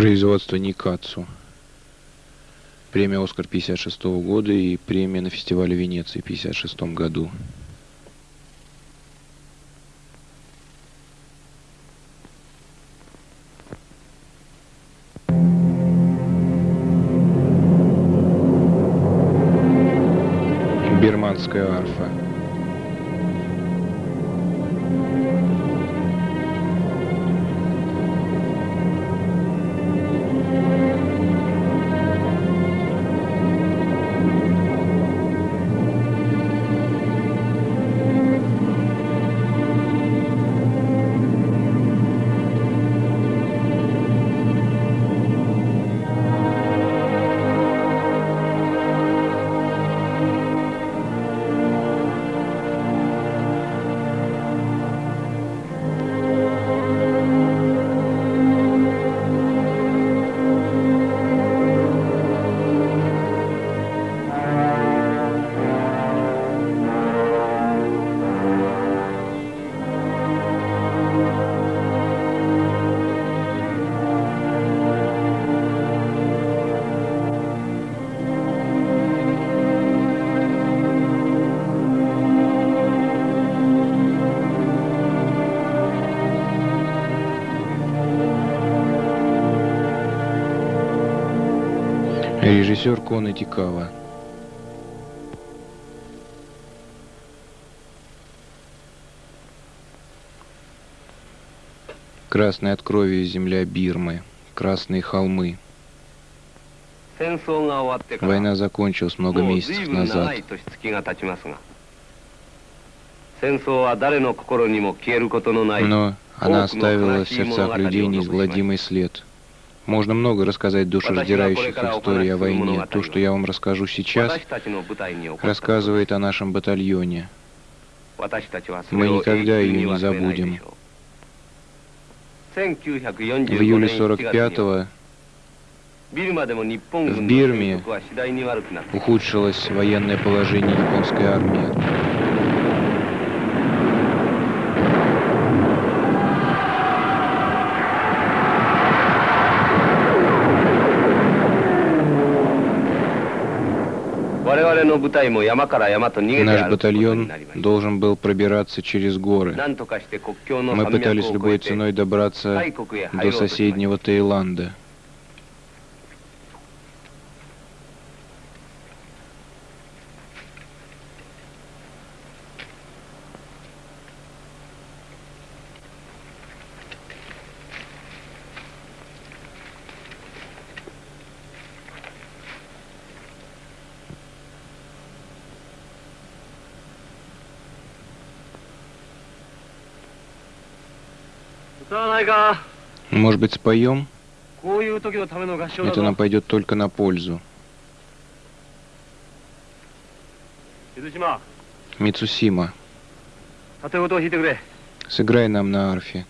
Производство Никацу. Премия «Оскар» 56 года и премия на фестивале Венеции в 56 году. Бирманская Режиссер Кона Тикава. Красная от крови земля Бирмы, красные холмы. Война закончилась много месяцев назад. Но она оставила в сердцах людей неизгладимый след – можно много рассказать душераздирающих историй о войне. То, что я вам расскажу сейчас, рассказывает о нашем батальоне. Мы никогда ее не забудем. В июле 45-го в Бирме ухудшилось военное положение японской армии. Наш батальон должен был пробираться через горы. Мы пытались любой ценой добраться до соседнего Таиланда. Может быть, споем? Это нам пойдет только на пользу. Мицусима. Сыграй нам на арфе.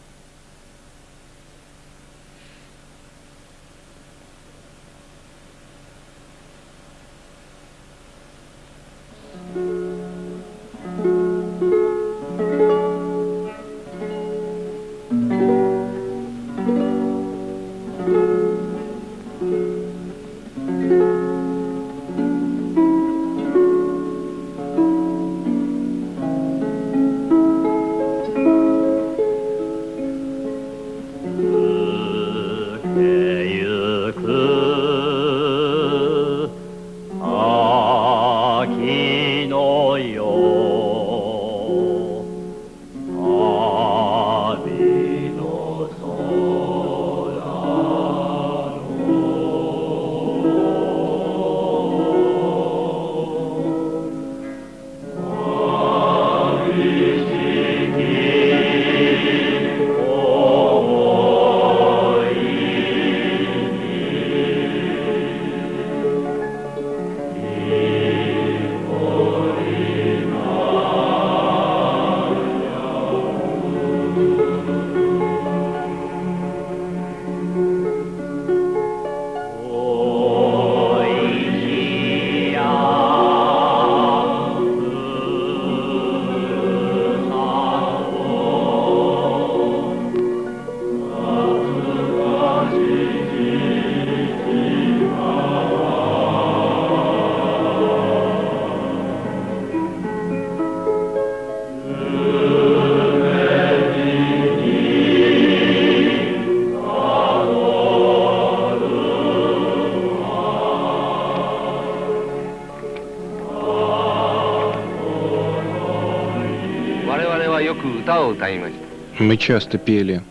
Мы часто пели.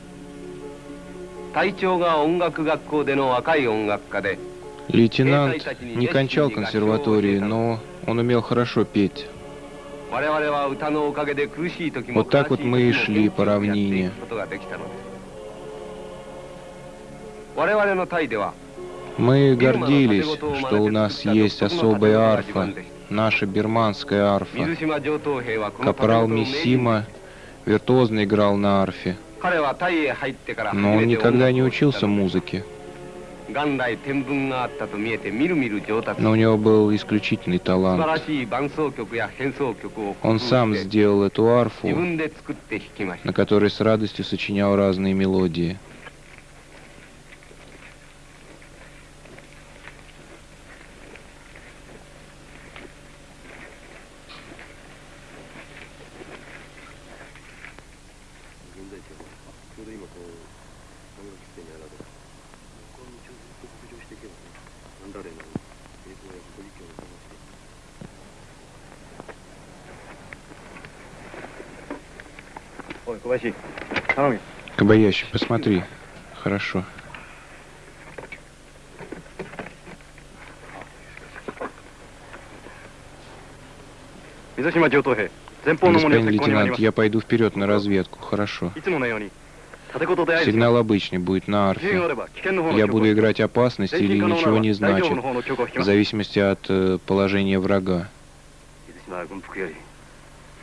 Лейтенант не кончал консерватории, но он умел хорошо петь. Вот так вот мы и шли по равнине. Мы гордились, что у нас есть особая арфа, наша бирманская арфа. Капрал Миссима виртуозно играл на арфе, но он никогда не учился музыке. Но у него был исключительный талант. Он сам сделал эту арфу, на которой с радостью сочинял разные мелодии. Кабаящи, посмотри. Хорошо. Господин лейтенант, я пойду вперед на разведку. Хорошо. Сигнал обычный будет на арфе. Я буду играть опасность или ничего не значит, в зависимости от э, положения врага.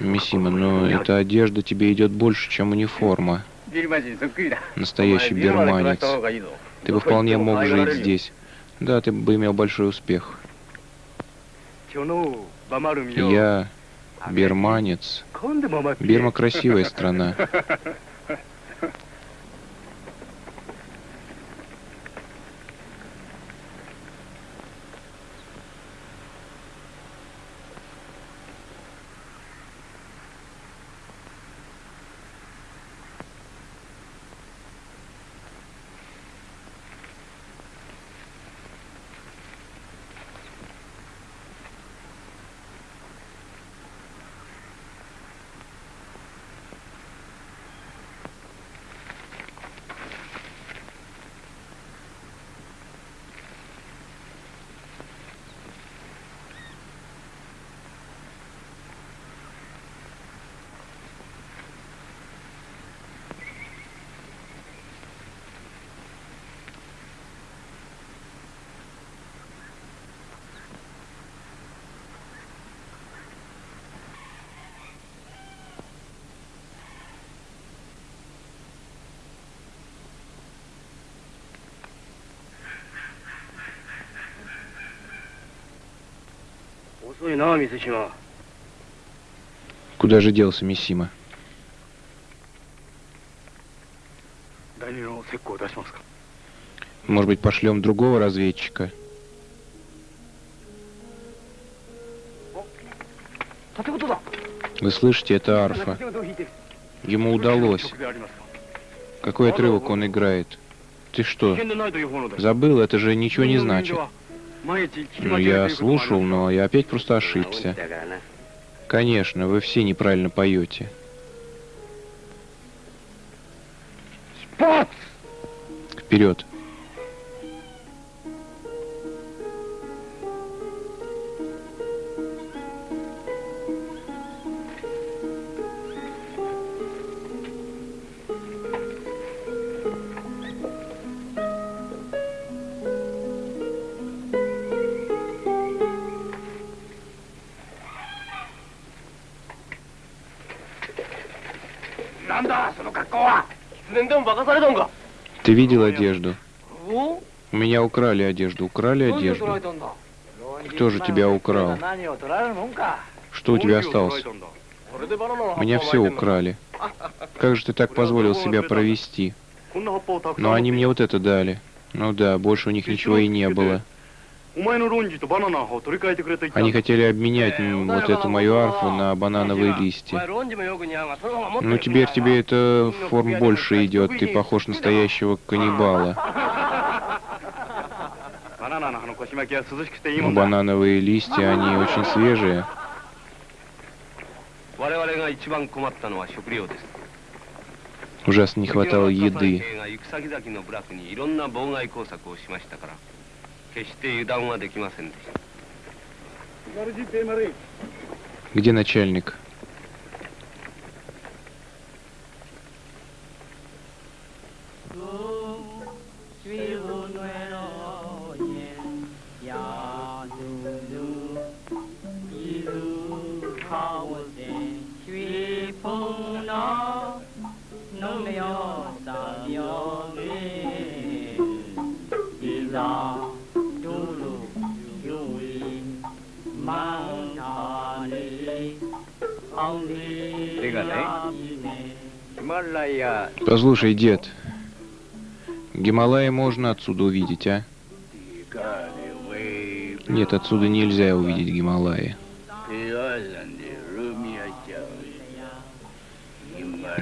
Миссима, но эта одежда тебе идет больше, чем униформа. Настоящий бирманец. Ты бы вполне мог жить здесь. Да, ты бы имел большой успех. Я бирманец. Бирма красивая страна. Куда же делся Миссима? Может быть, пошлем другого разведчика? Вы слышите, это арфа. Ему удалось. Какой отрывок он играет? Ты что, забыл? Это же ничего не значит. Ну, я слушал, но я опять просто ошибся. Конечно, вы все неправильно поете. Вперед! Ты видел одежду? У меня украли одежду. Украли одежду. Кто же тебя украл? Что у тебя осталось? Меня все украли. Как же ты так позволил себя провести? Но они мне вот это дали. Ну да, больше у них ничего и не было. Они хотели обменять вот эту мою арфу на банановые листья. Ну теперь тебе эта форма больше идет, ты похож настоящего каннибала. Но банановые листья, они очень свежие. Ужасно не хватало еды. Где начальник? Послушай, дед, Гималаи можно отсюда увидеть, а? Нет, отсюда нельзя увидеть Гималаи.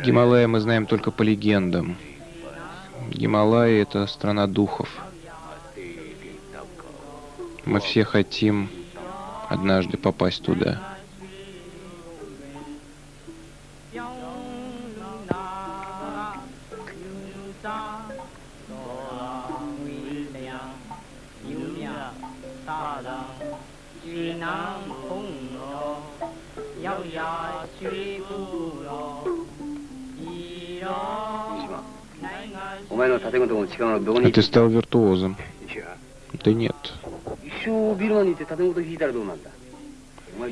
Гималаи мы знаем только по легендам. Гималаи — это страна духов. Мы все хотим однажды попасть туда. Ты стал виртуозом. Да нет.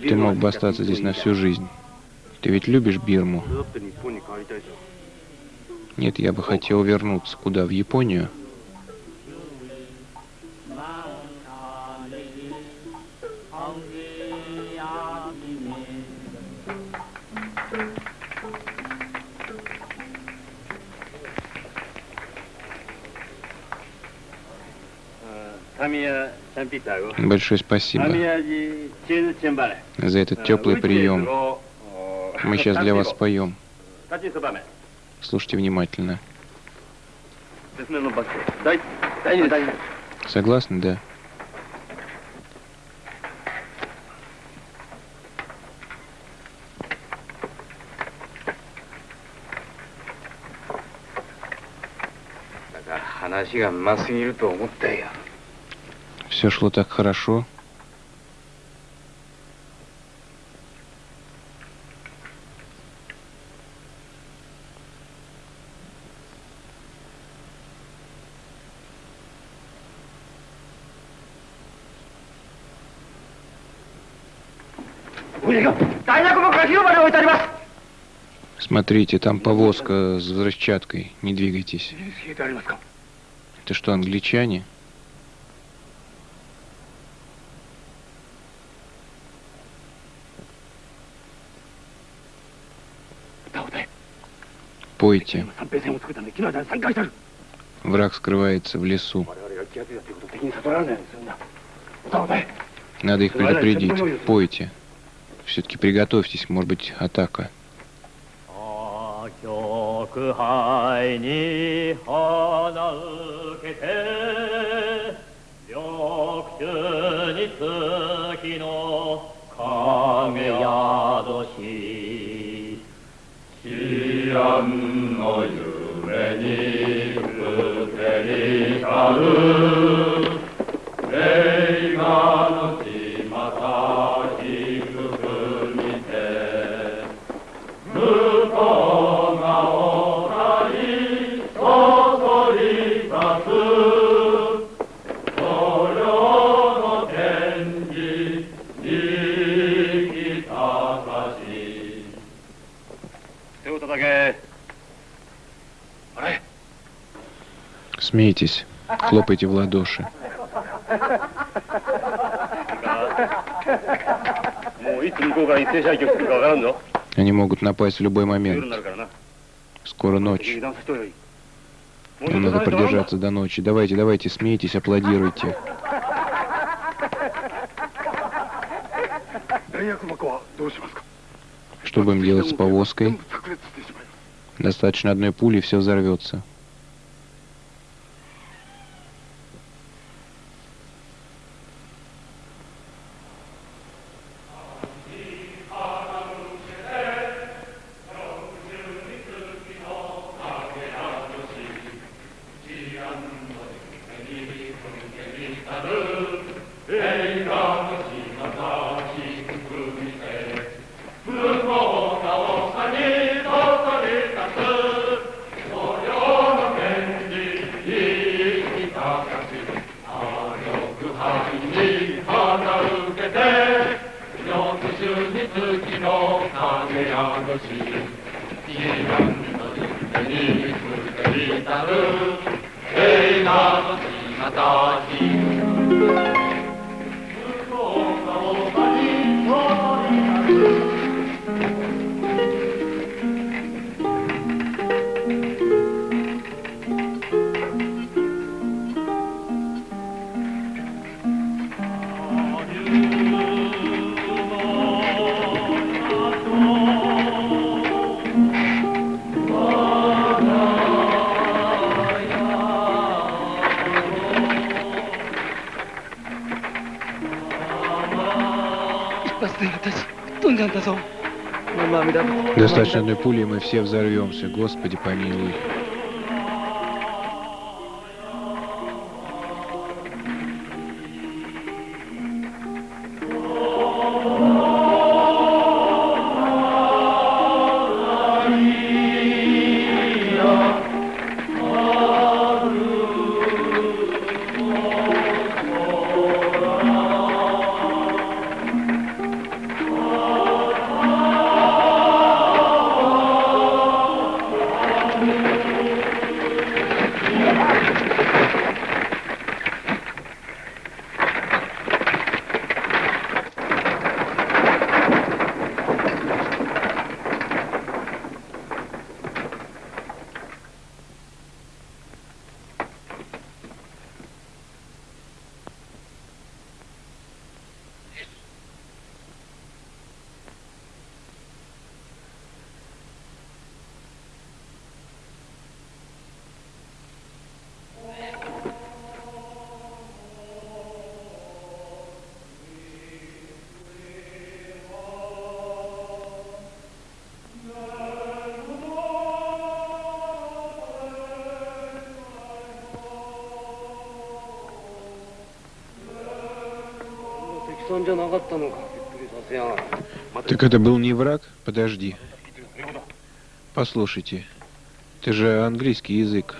Ты мог бы остаться здесь на всю жизнь. Ты ведь любишь Бирму? Нет, я бы хотел вернуться. Куда? В Японию? Большое спасибо за этот теплый прием. Мы сейчас для вас споем. Слушайте внимательно. Согласны, да? Все шло так хорошо. Смотрите, там повозка с взрывчаткой. Не двигайтесь. Это что, англичане? Пойте. Враг скрывается в лесу. Надо их предупредить. Пойте. Все-таки приготовьтесь, может быть, атака. 極 no yume ni kuteri karu Смейтесь, хлопайте в ладоши. Они могут напасть в любой момент. Скоро ночь. Нам надо продержаться до ночи. Давайте, давайте, смейтесь, аплодируйте. Что будем делать с повозкой? Достаточно одной пули, все взорвется. Господи, Так это был не враг? Подожди. Послушайте, это же английский язык.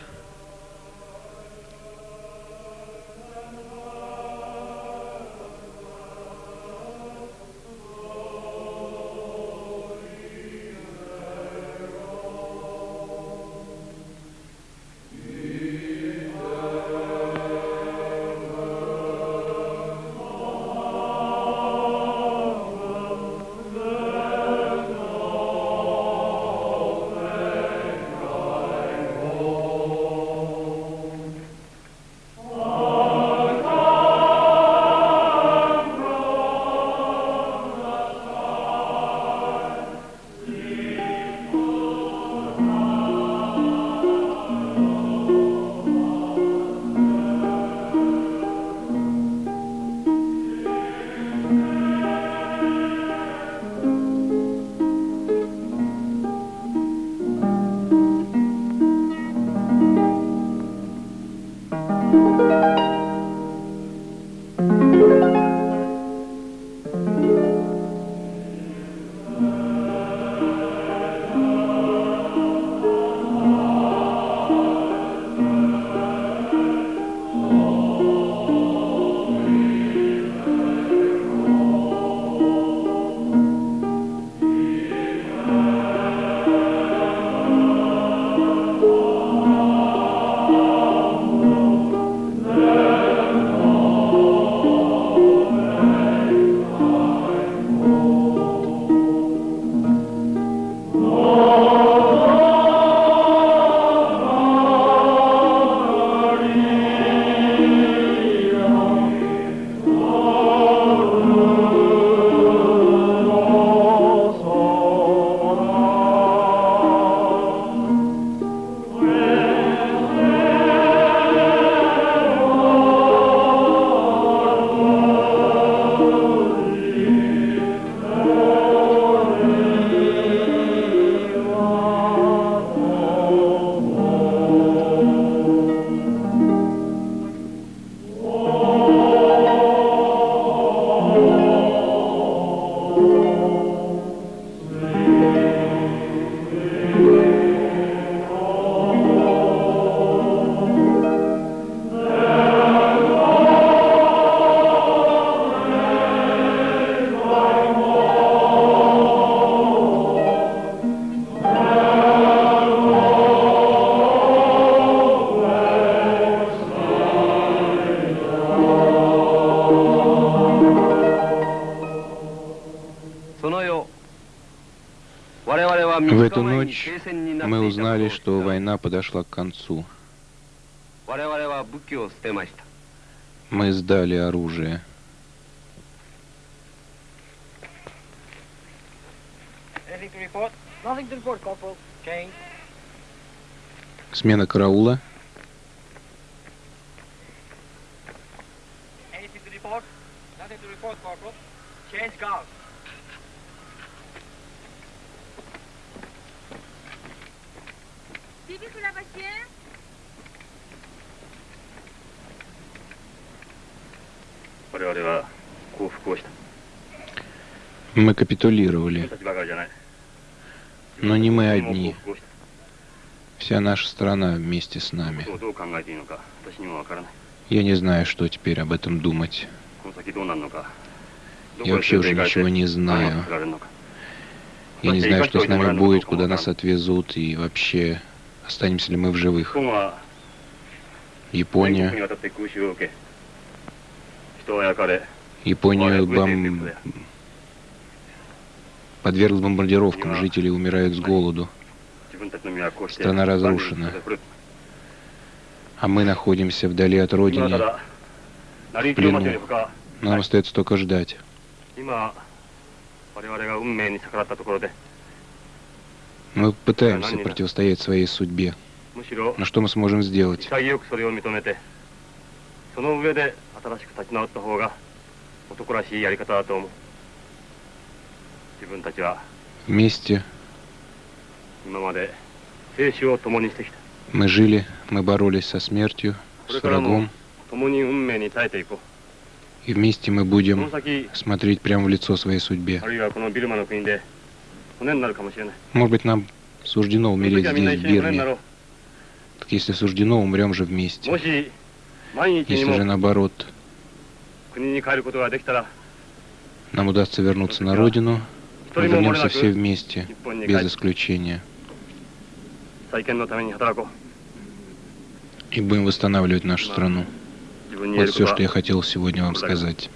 Война подошла к концу. Мы сдали оружие. Смена караула. Мы капитулировали. Но не мы одни. Вся наша страна вместе с нами. Я не знаю, что теперь об этом думать. Я вообще уже ничего не знаю. Я не знаю, что с нами будет, куда нас отвезут и вообще останемся ли мы в живых. Япония. Японию бом... подвергла бомбардировкам, жители умирают с голоду. Страна разрушена. А мы находимся вдали от родины, в плену. Нам остается только ждать. Мы пытаемся противостоять своей судьбе. Но что мы сможем сделать? Вместе мы жили, мы боролись со смертью, с врагом. И вместе мы будем смотреть прямо в лицо своей судьбе. Может быть, нам суждено умереть здесь, в Бирме. Так если суждено, умрем же вместе. Если же наоборот, нам удастся вернуться на родину, мы вернемся все вместе, без исключения. И будем восстанавливать нашу страну. Вот все, что я хотел сегодня вам сказать.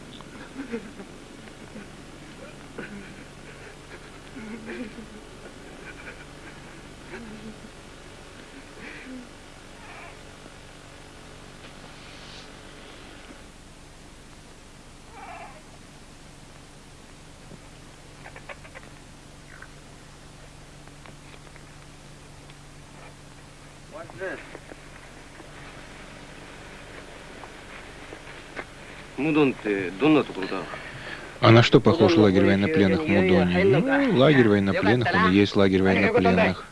А на что похож лагерь военнопленных в Мудоне? Ну, лагерь военнопленных, он и есть лагерь военнопленных.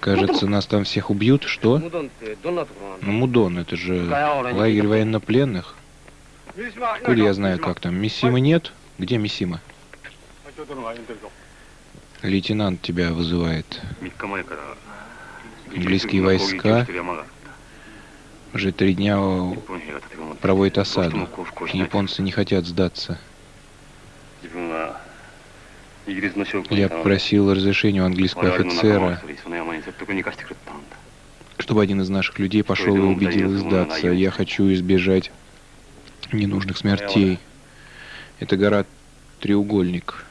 Кажется, нас там всех убьют. Что? Ну, Мудон, это же лагерь военнопленных. Откуда я знаю, как там? Миссимы нет? Где Миссима? Лейтенант тебя вызывает. Английские войска уже три дня проводят осаду. Японцы не хотят сдаться. Я попросил разрешения у английского офицера, чтобы один из наших людей пошел и убедил их сдаться. Я хочу избежать ненужных смертей. Это гора Треугольник.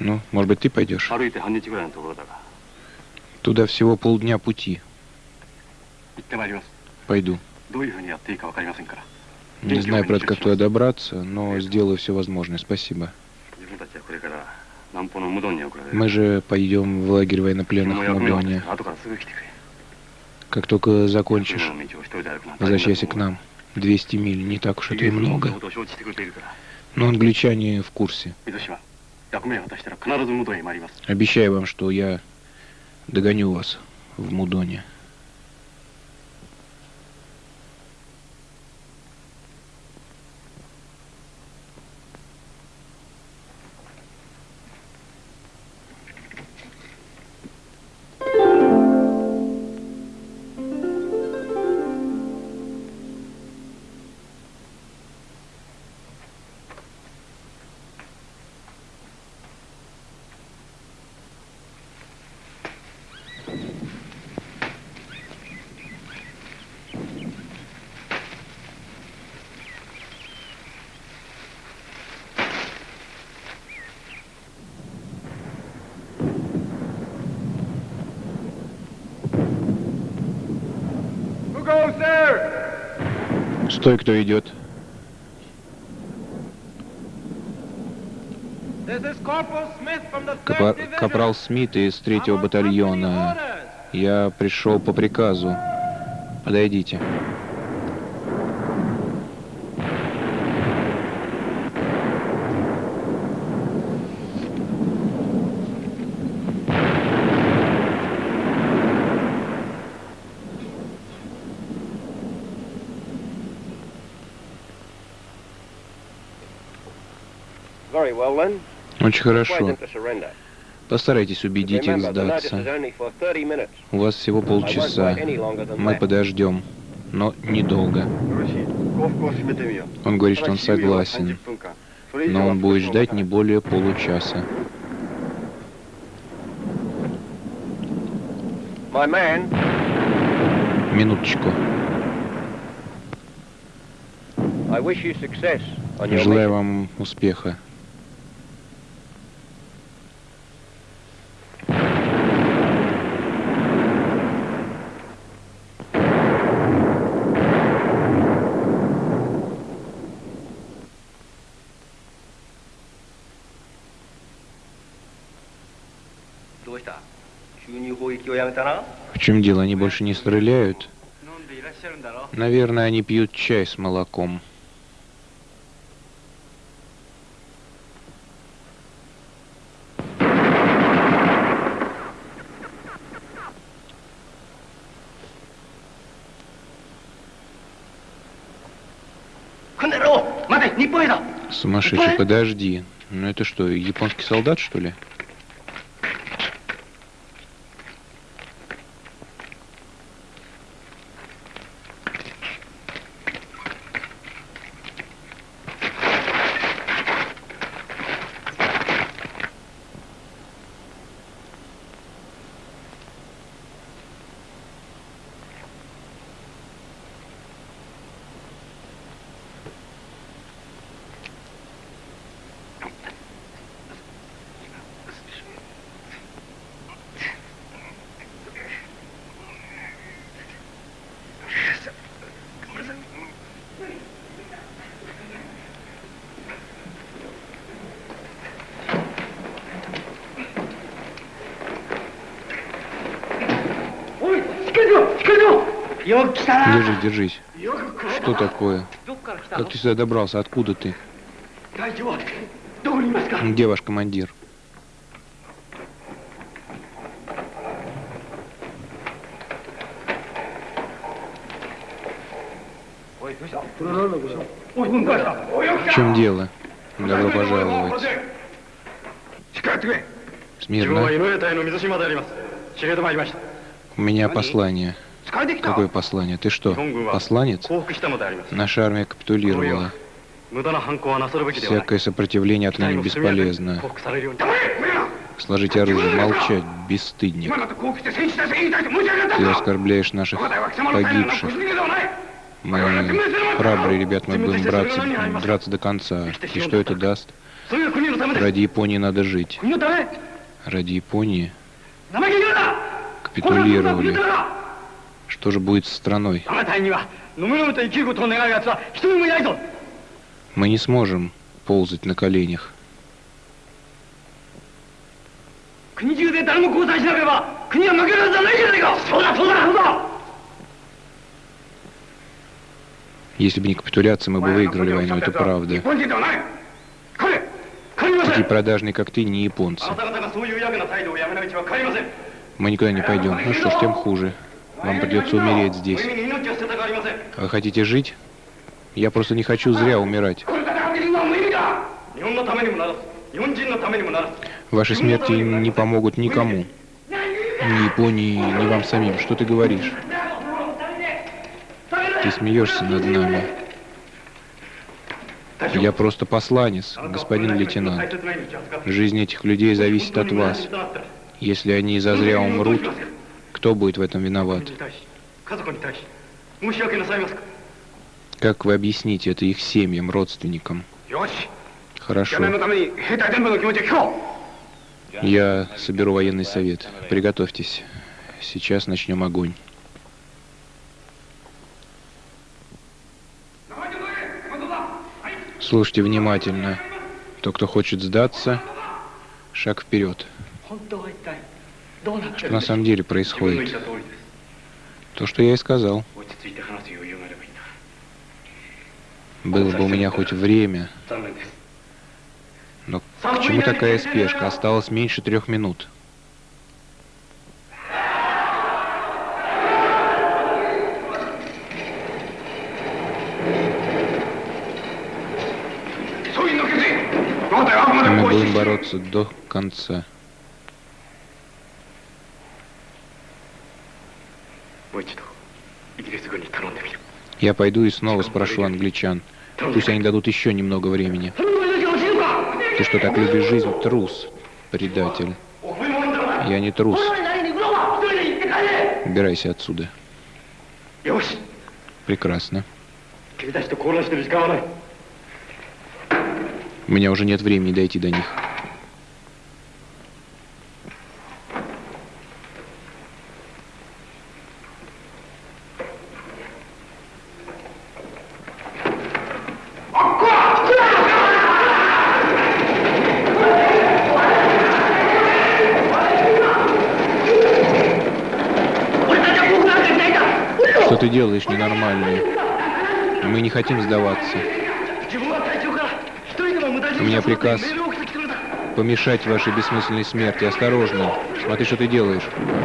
Ну, может быть, ты пойдешь? Туда всего полдня пути. Пойду. Не знаю, правда, как туда добраться, но сделаю все возможное. Спасибо. Мы же пойдем в лагерь военнопленных в Мудоне. Как только закончишь, возвращайся к нам. 200 миль, не так уж это и много. Но англичане в курсе. Обещаю вам, что я догоню вас в Мудоне. Стой, кто идет. Капа Капрал Смит из третьего батальона. Я пришел по приказу. Подойдите. Очень хорошо. Постарайтесь убедить их сдаться. У вас всего полчаса. Мы подождем, но недолго. Он говорит, что он согласен, но он будет ждать не более получаса. Минуточку. Желаю вам успеха. В чем дело? Они больше не стреляют? Наверное, они пьют чай с молоком. Сумасшедший, подожди. Ну это что, японский солдат, что ли? Держись, держись. Что такое? Как ты сюда добрался? Откуда ты? Где ваш командир? В чем дело? Добро пожаловать. Смирно. У меня послание. Какое послание? Ты что, посланец? Наша армия капитулировала. Всякое сопротивление отныне бесполезно. Сложите оружие, молчать, бесстыдник. Ты оскорбляешь наших погибших. Мы храбрые ребят, мы будем драться, драться до конца. И что это даст? Ради Японии надо жить. Ради Японии капитулировали. Что же будет с страной? Мы не сможем ползать на коленях. Если бы не капитуляция, мы бы выиграли войну, это правда. Такие продажные, как ты, не японцы. Мы никуда не пойдем. Ну что ж, тем хуже. Вам придется умереть здесь. Вы хотите жить? Я просто не хочу зря умирать. Ваши смерти не помогут никому. Ни Японии, ни вам самим. Что ты говоришь? Ты смеешься над нами. Я просто посланец, господин лейтенант. Жизнь этих людей зависит от вас. Если они зазря умрут, кто будет в этом виноват? Как вы объясните это их семьям, родственникам? Хорошо. Я соберу военный совет. Приготовьтесь. Сейчас начнем огонь. Слушайте внимательно. Тот, кто хочет сдаться, шаг вперед. Что на самом деле происходит? То, что я и сказал. Было бы у меня хоть время. Но к чему такая спешка? Осталось меньше трех минут. Мы будем бороться до конца. Я пойду и снова спрошу англичан. Пусть они дадут еще немного времени. Ты что, так любишь жизнь? Трус, предатель. Я не трус. Убирайся отсюда. Прекрасно. У меня уже нет времени дойти до них. Что ты делаешь ненормальное? Мы не хотим сдаваться. У меня приказ помешать вашей бессмысленной смерти. Осторожно. Смотри, что ты делаешь.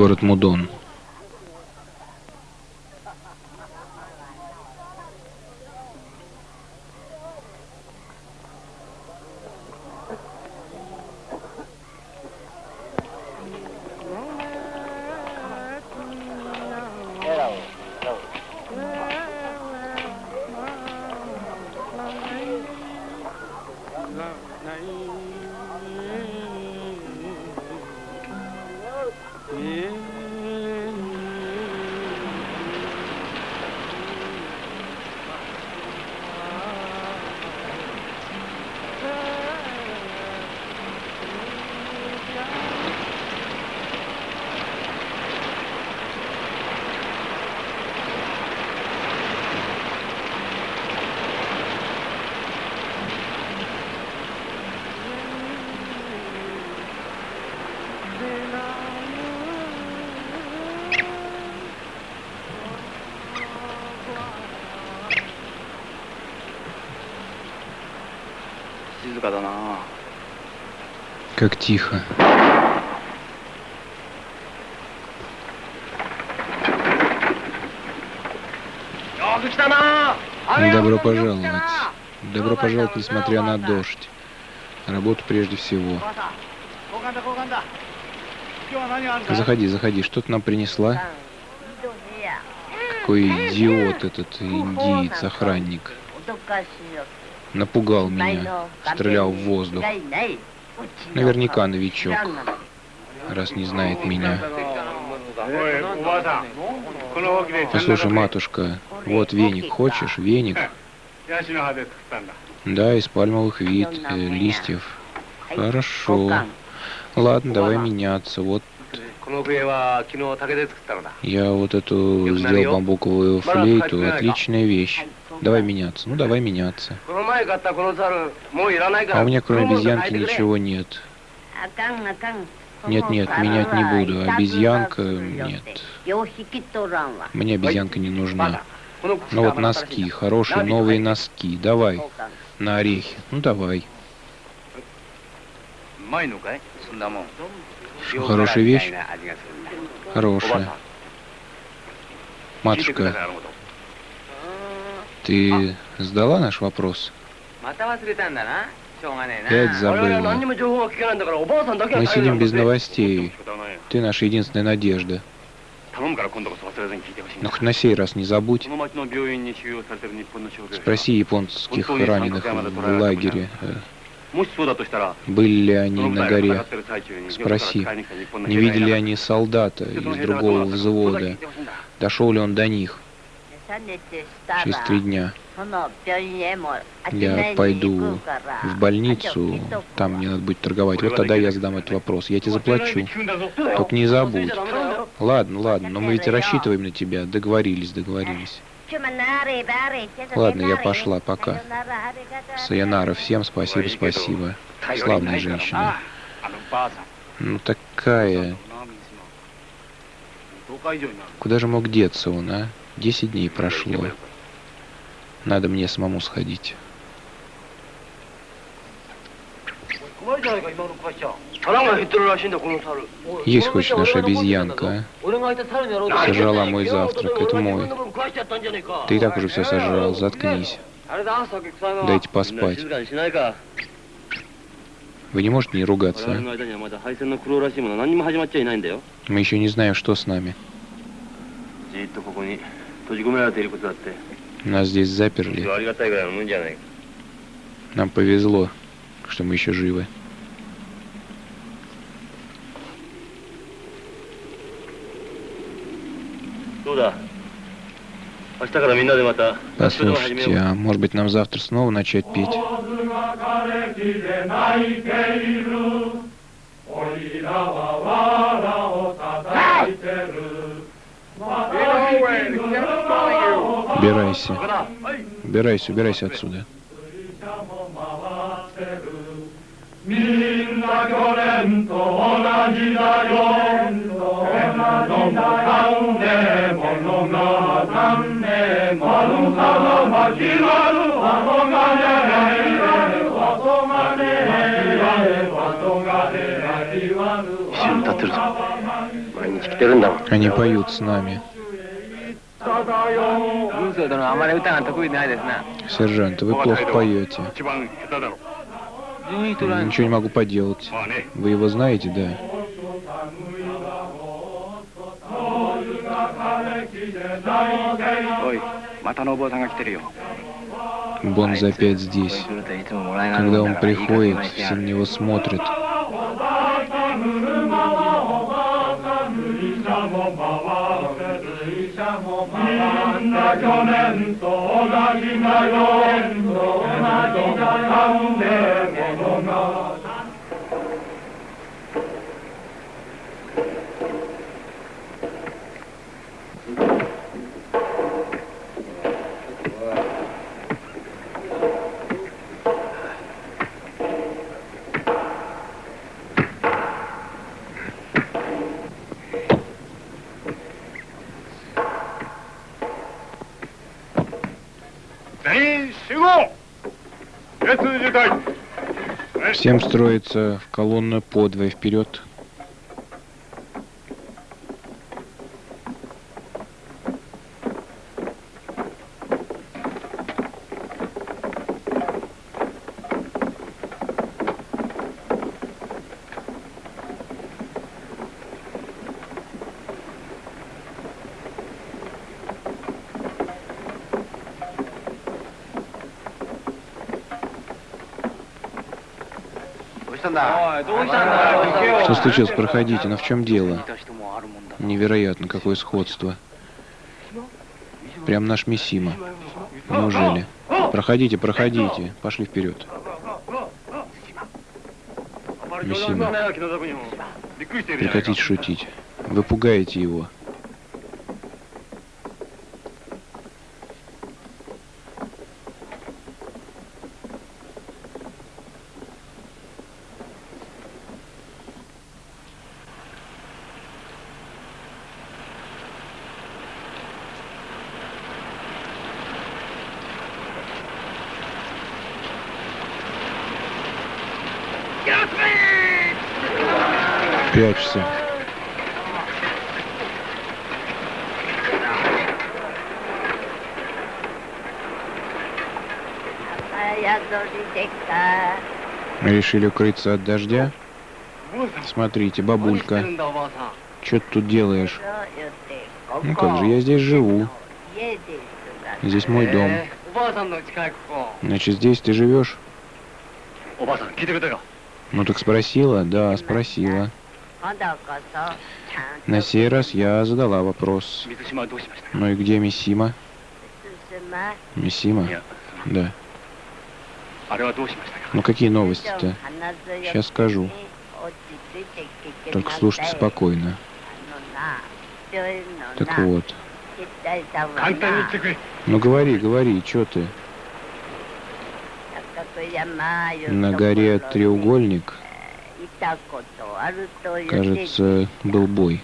Город Мудон. नहीं Yeah. Как тихо. Добро пожаловать. Добро пожаловать, несмотря на дождь. Работу прежде всего. Заходи, заходи. Что ты нам принесла? Какой идиот этот индиец, охранник. Напугал меня, стрелял в воздух. Наверняка новичок, раз не знает меня. Послушай, матушка, вот веник, хочешь? Веник? Да, из пальмовых вид, э, листьев. Хорошо. Ладно, давай меняться. Вот я вот эту сделал бамбуковую флейту. Отличная вещь. Давай меняться. Ну, давай меняться. А у меня кроме обезьянки ничего нет. Нет, нет, менять не буду. Обезьянка нет. Мне обезьянка не нужна. Ну вот носки, хорошие новые носки. Давай. На орехи. Ну давай. Хорошая вещь? Хорошая. Матушка, ты сдала наш вопрос? Опять забыла. Мы сидим без новостей. Ты наша единственная надежда. Но хоть на сей раз не забудь. Спроси японских раненых в лагере. Были ли они на горе? Спроси. Не видели ли они солдата из другого взвода? Дошел ли он до них? Через три дня. Я пойду в больницу, там мне надо будет торговать. Вот тогда я задам этот вопрос. Я тебе заплачу. Только не забудь. Ладно, ладно, но мы ведь рассчитываем на тебя. Договорились, договорились. Ладно, я пошла, пока. Sayonara, всем спасибо, спасибо. Славная женщина. Ну такая... Куда же мог деться он, а? Десять дней прошло. Надо мне самому сходить. Есть хочешь наша обезьянка, а? Сожрала мой завтрак, это мой. Ты и так уже все сожрал, заткнись. Дайте поспать. Вы не можете не ругаться, а? Мы еще не знаем, что с нами. Нас здесь заперли. Нам повезло, что мы еще живы. Послушайте, а может быть нам завтра снова начать петь? Убирайся. Убирайся, убирайся отсюда. Они поют с нами. Сержант, вы плохо поете. Ничего не могу поделать. Вы его знаете, да? Бонз опять здесь. Когда он приходит, все на него смотрят. が去年と同じだよ同じだよ Всем строится в колонна подвое вперед. Что случилось? Проходите. Но в чем дело? Невероятно, какое сходство. Прям наш Мисима. Неужели? Проходите, проходите. Пошли вперед. Мисима. Прекратите шутить. Вы пугаете его. Решили укрыться от дождя? Смотрите, бабулька. Что ты тут делаешь? Ну как же, я здесь живу. Здесь мой дом. Значит, здесь ты живешь? Ну так спросила? Да, спросила. На сей раз я задала вопрос. Ну и где Мисима? Мисима? Да. Ну какие новости-то? Сейчас скажу. Только слушайте спокойно. Так вот. Ну говори, говори, что ты? На горе треугольник, кажется, был бой.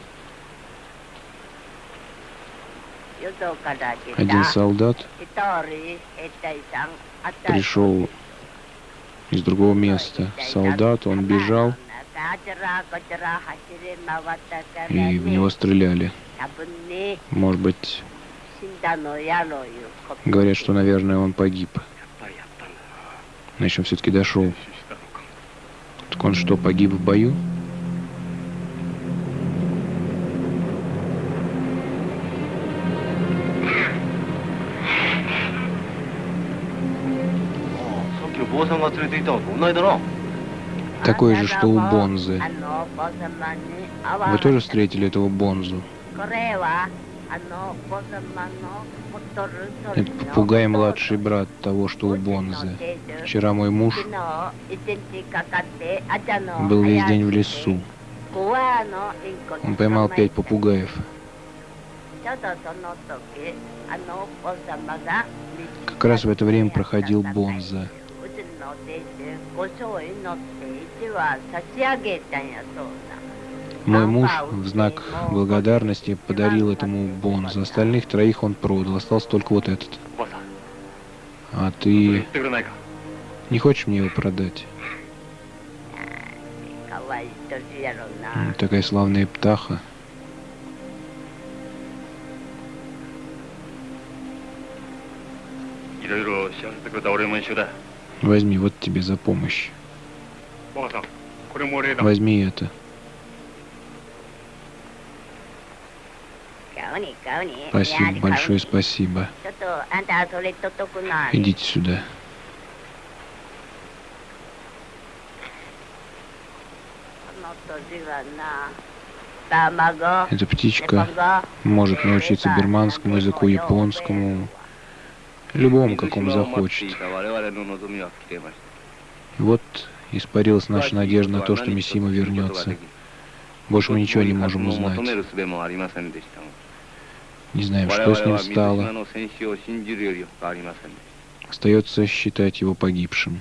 Один солдат пришел из другого места. Солдат, он бежал, и в него стреляли. Может быть, говорят, что, наверное, он погиб. Значит, он все-таки дошел. Так он что, погиб в бою? Такой же, что у Бонзы. Вы тоже встретили этого Бонзу? Это попугай младший брат того, что у Бонзы. Вчера мой муж был весь день в лесу. Он поймал пять попугаев. Как раз в это время проходил Бонза. Мой муж в знак благодарности подарил этому бонус. Остальных троих он продал. Остался только вот этот. А ты не хочешь мне его продать? Такая славная птаха. Возьми, вот тебе за помощь. Возьми это. Спасибо, большое спасибо. Идите сюда. Эта птичка может научиться бирманскому языку, японскому, любому, какому захочет. Вот испарилась наша надежда на то, что Мисима вернется. Больше мы ничего не можем узнать. Не знаем, что с ним стало. Остается считать его погибшим.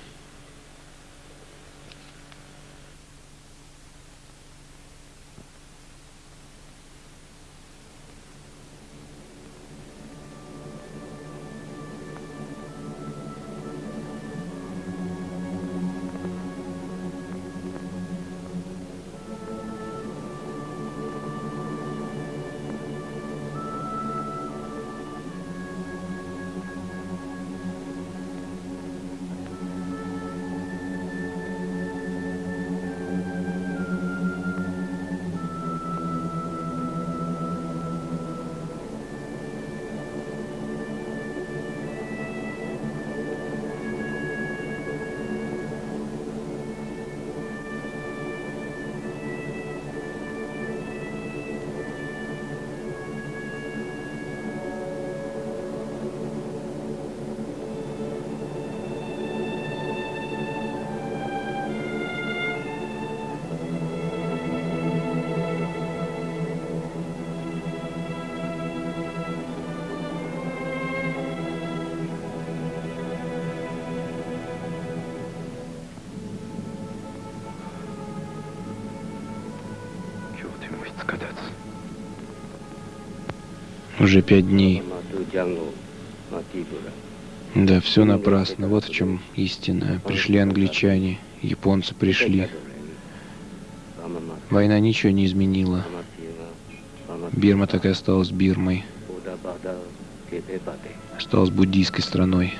Уже пять дней. Да, все напрасно. Вот в чем истина. Пришли англичане, японцы пришли. Война ничего не изменила. Бирма так и осталась Бирмой. Осталась буддийской страной.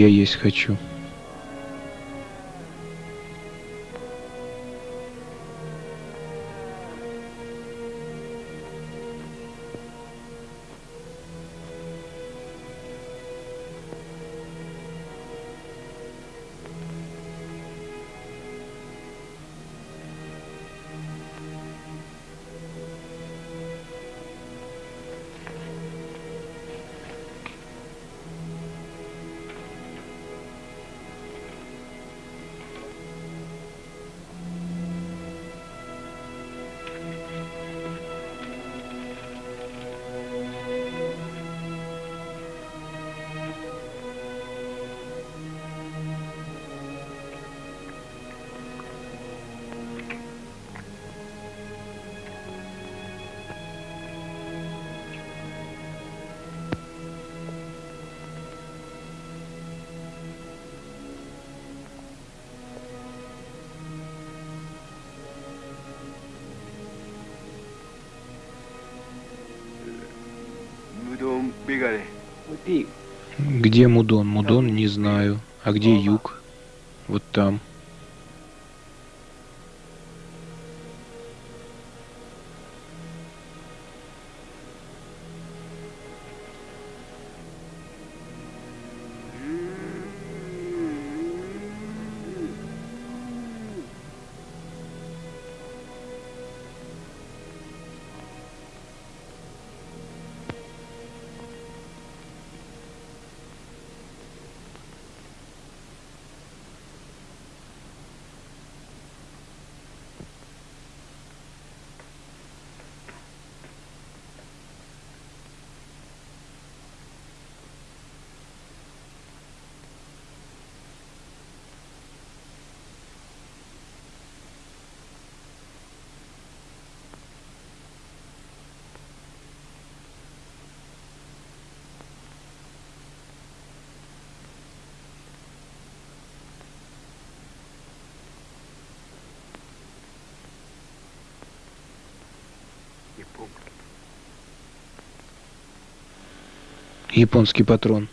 Я есть хочу. Где Мудон? Мудон не знаю. А где юг? Вот там. Японский патрон.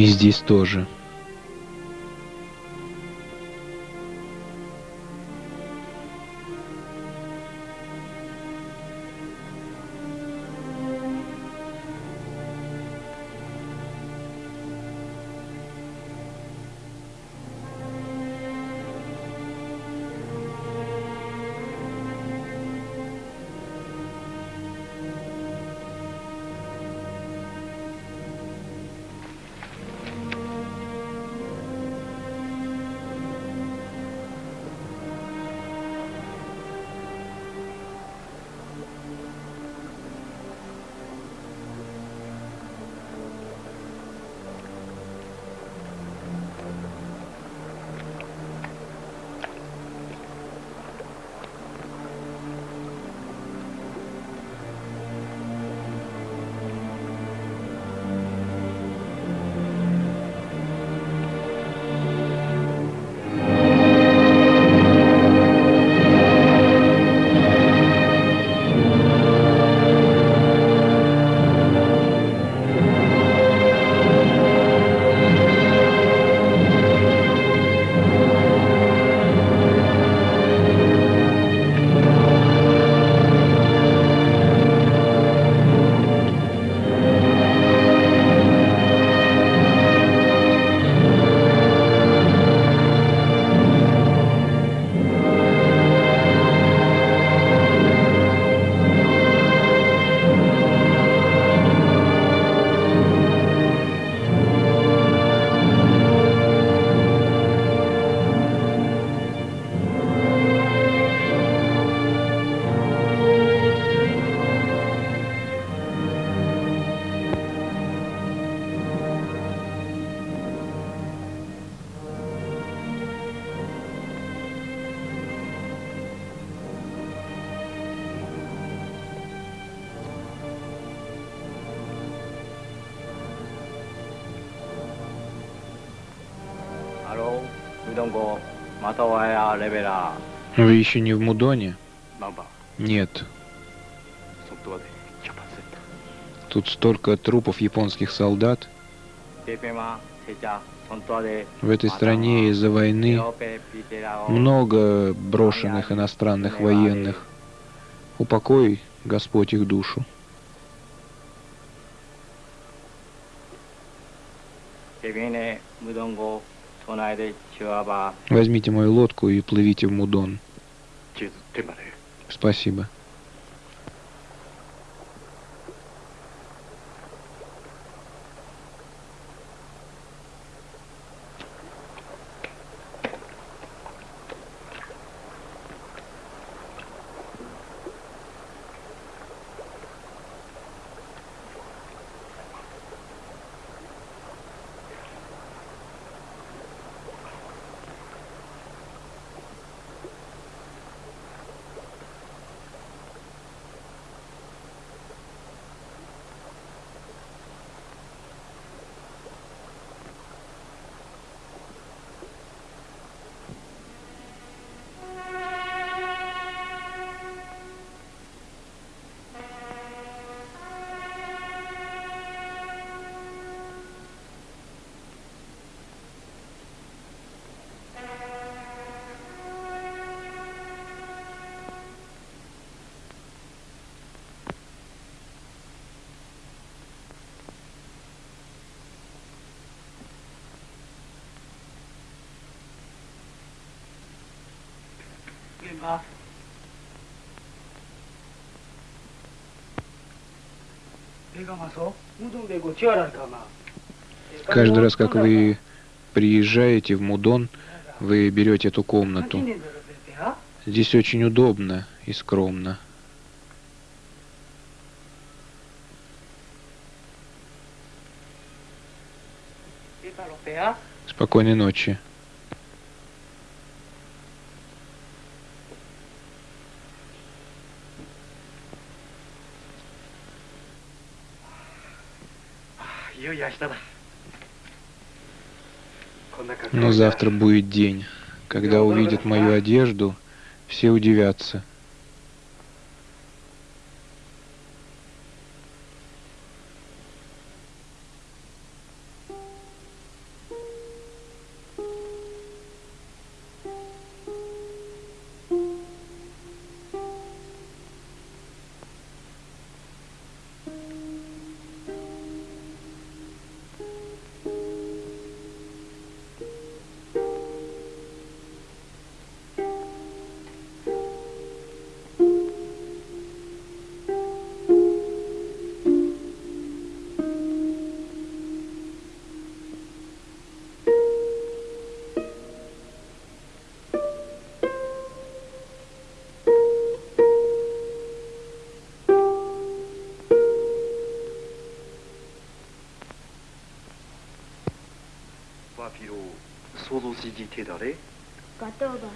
И здесь тоже. Вы еще не в Мудоне? Нет. Тут столько трупов японских солдат. В этой стране из-за войны много брошенных иностранных военных. Упокой, Господь, их душу. Возьмите мою лодку и плывите в Мудон. Спасибо. Каждый раз, как вы приезжаете в Мудон, вы берете эту комнату. Здесь очень удобно и скромно. Спокойной ночи. Но завтра будет день, когда увидят мою одежду, все удивятся.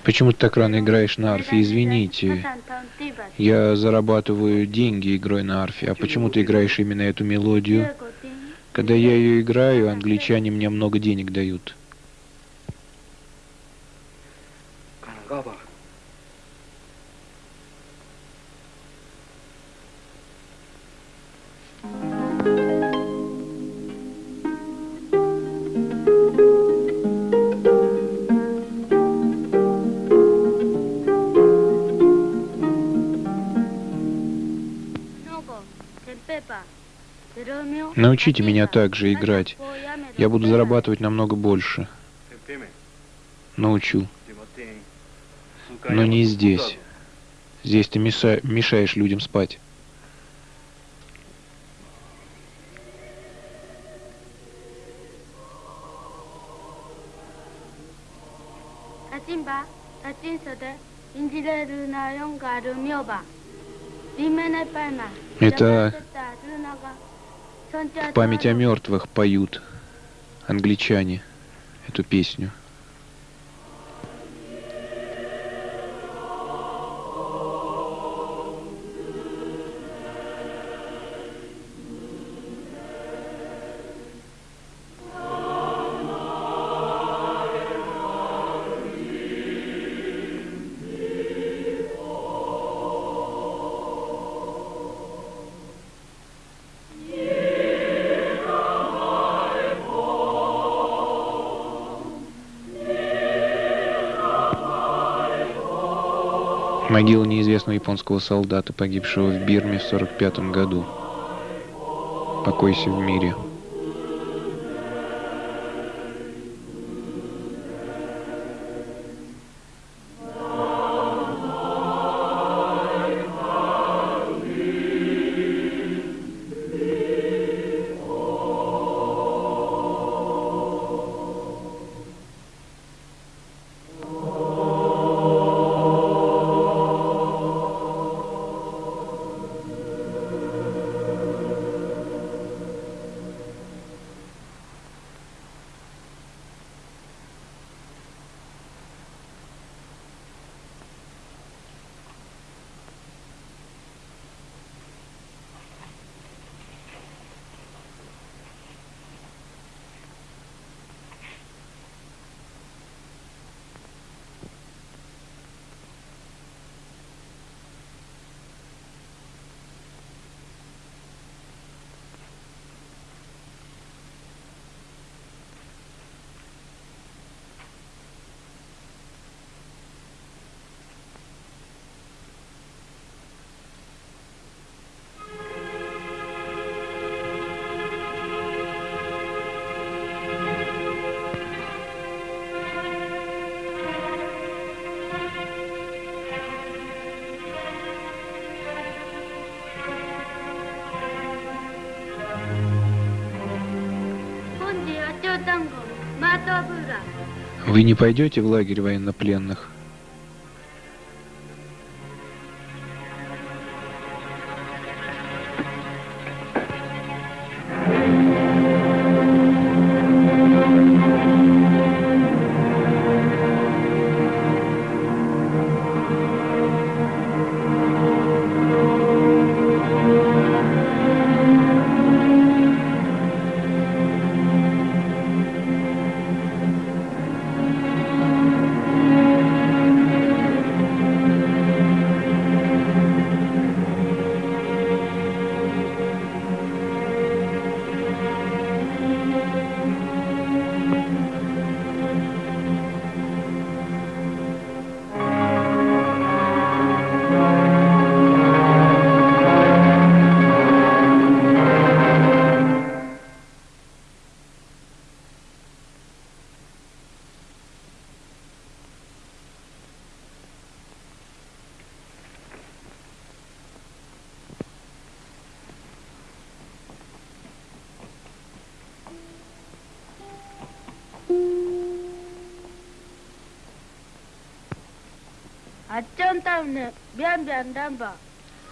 Почему ты так рано играешь на арфе? Извините. Я зарабатываю деньги игрой на арфе. А почему ты играешь именно эту мелодию? Когда я ее играю, англичане мне много денег дают. Научите меня также играть. Я буду зарабатывать намного больше. Научу. Но не здесь. Здесь ты мешаешь людям спать. Это память о мертвых поют англичане эту песню. Могила неизвестного японского солдата, погибшего в Бирме в 1945 году. Покойся в мире. Вы не пойдете в лагерь военнопленных?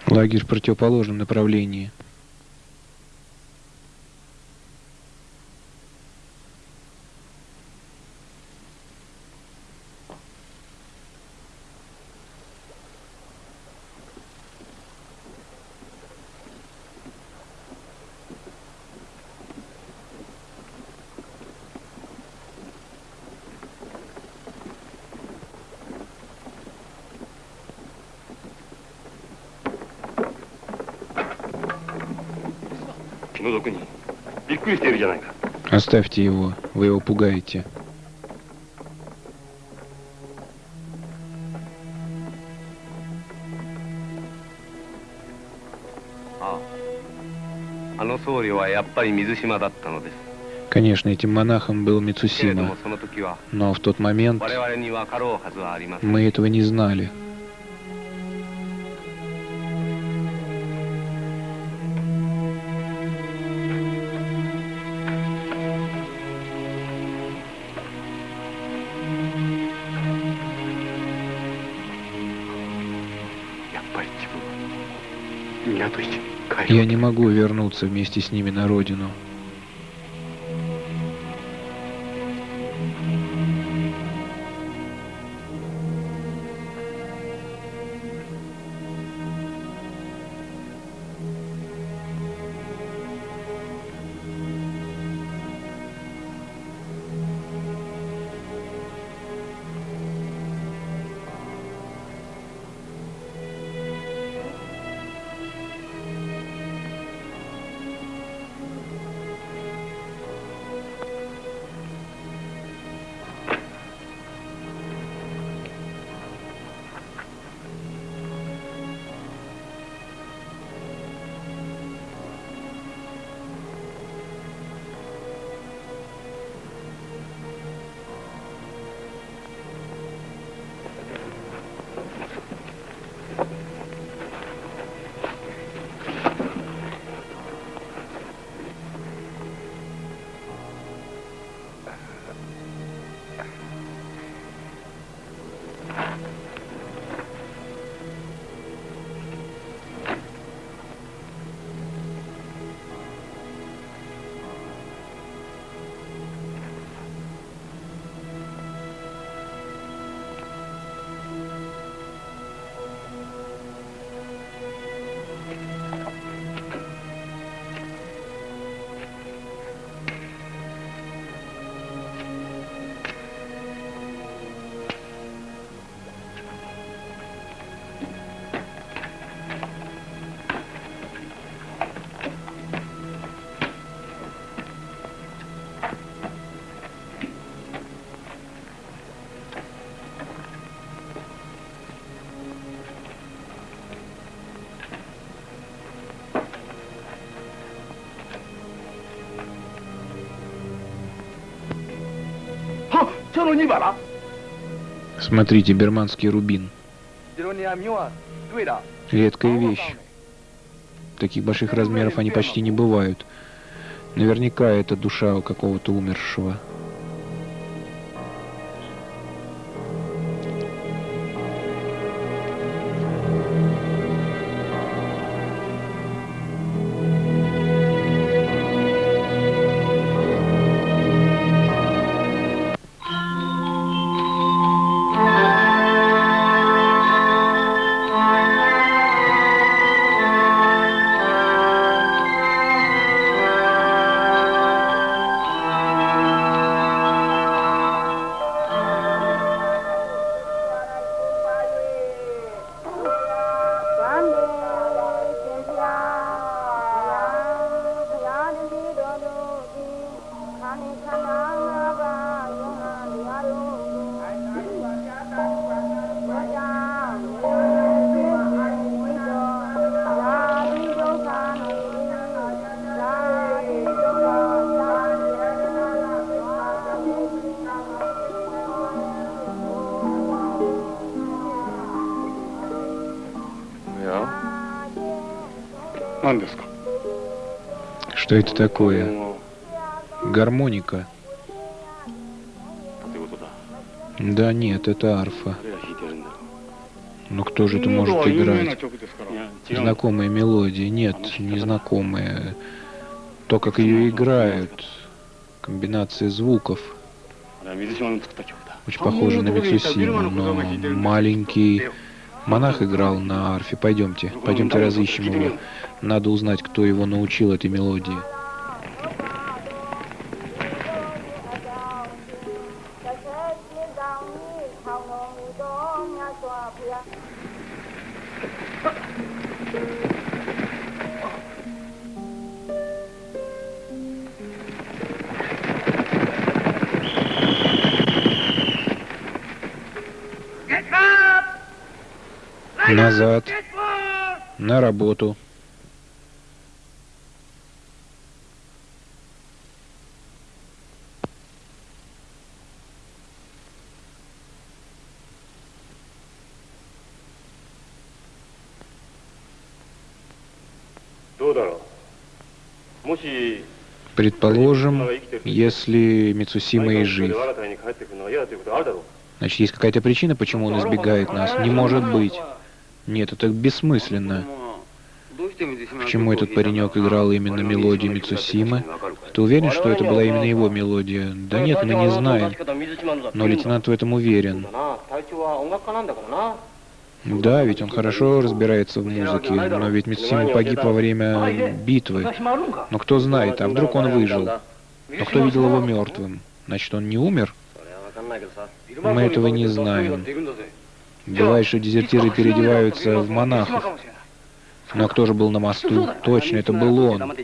Лагерь в противоположном направлении. Оставьте его, вы его пугаете. Конечно, этим монахом был Мицусима, но в тот момент мы этого не знали. Я не могу вернуться вместе с ними на родину. Смотрите, берманский рубин. Редкая вещь. Таких больших размеров они почти не бывают. Наверняка это душа у какого-то умершего. Что это такое? Гармоника. Да нет, это арфа. Но кто же это может играть? Знакомые мелодии? Нет, незнакомые. То, как ее играют. Комбинация звуков. Очень похоже на Мицусиму, но маленький монах играл на арфе. Пойдемте, пойдемте разыщем его. Надо узнать, кто его научил этой мелодии. Назад. На работу. Предположим, если Мицусима и жив. Значит, есть какая-то причина, почему он избегает нас? Не может быть. Нет, это бессмысленно. Почему этот паренек играл именно мелодию Мицусимы? Ты уверен, что это была именно его мелодия? Да нет, мы не знаем. Но лейтенант в этом уверен. Да, ведь он хорошо разбирается в музыке, но ведь Мицусима погиб во время битвы. Но кто знает, а вдруг он выжил? Но кто видел его мертвым? Значит, он не умер? Мы этого не знаем. Бывает, что дезертиры переодеваются в монахов. Но кто же был на мосту? Точно, это был он.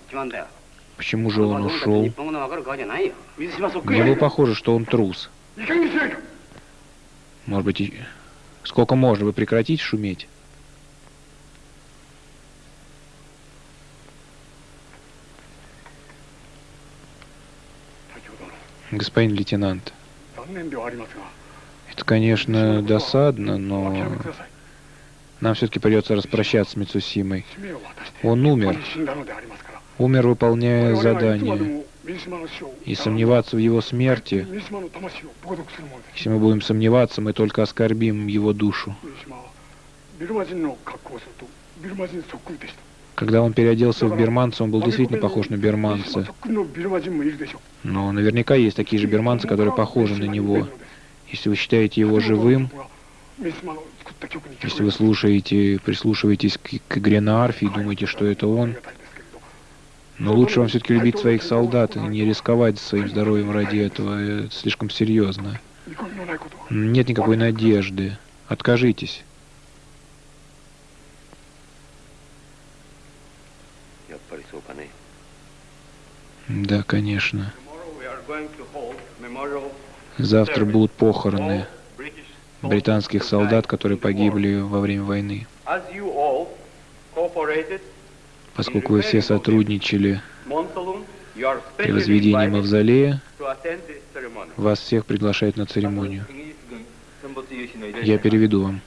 Почему же он ушел? Мне было похоже, что он трус. Может быть, сколько можно? Вы прекратите шуметь? Господин лейтенант, это, конечно, досадно, но нам все-таки придется распрощаться с Мицусимой. Он умер. Умер, выполняя задание. И сомневаться в его смерти, если мы будем сомневаться, мы только оскорбим его душу. Когда он переоделся в бирманца, он был действительно похож на бирманца. Но наверняка есть такие же бирманцы, которые похожи на него. Если вы считаете его живым, если вы слушаете, прислушиваетесь к, к игре на арфе и думаете, что это он, но лучше вам все-таки любить своих солдат и не рисковать своим здоровьем ради этого. Это слишком серьезно. Нет никакой надежды. Откажитесь. Да, конечно. Завтра будут похороны британских солдат, которые погибли во время войны Поскольку вы все сотрудничали При возведении мавзолея вас всех приглашают на церемонию. Я переведу вам.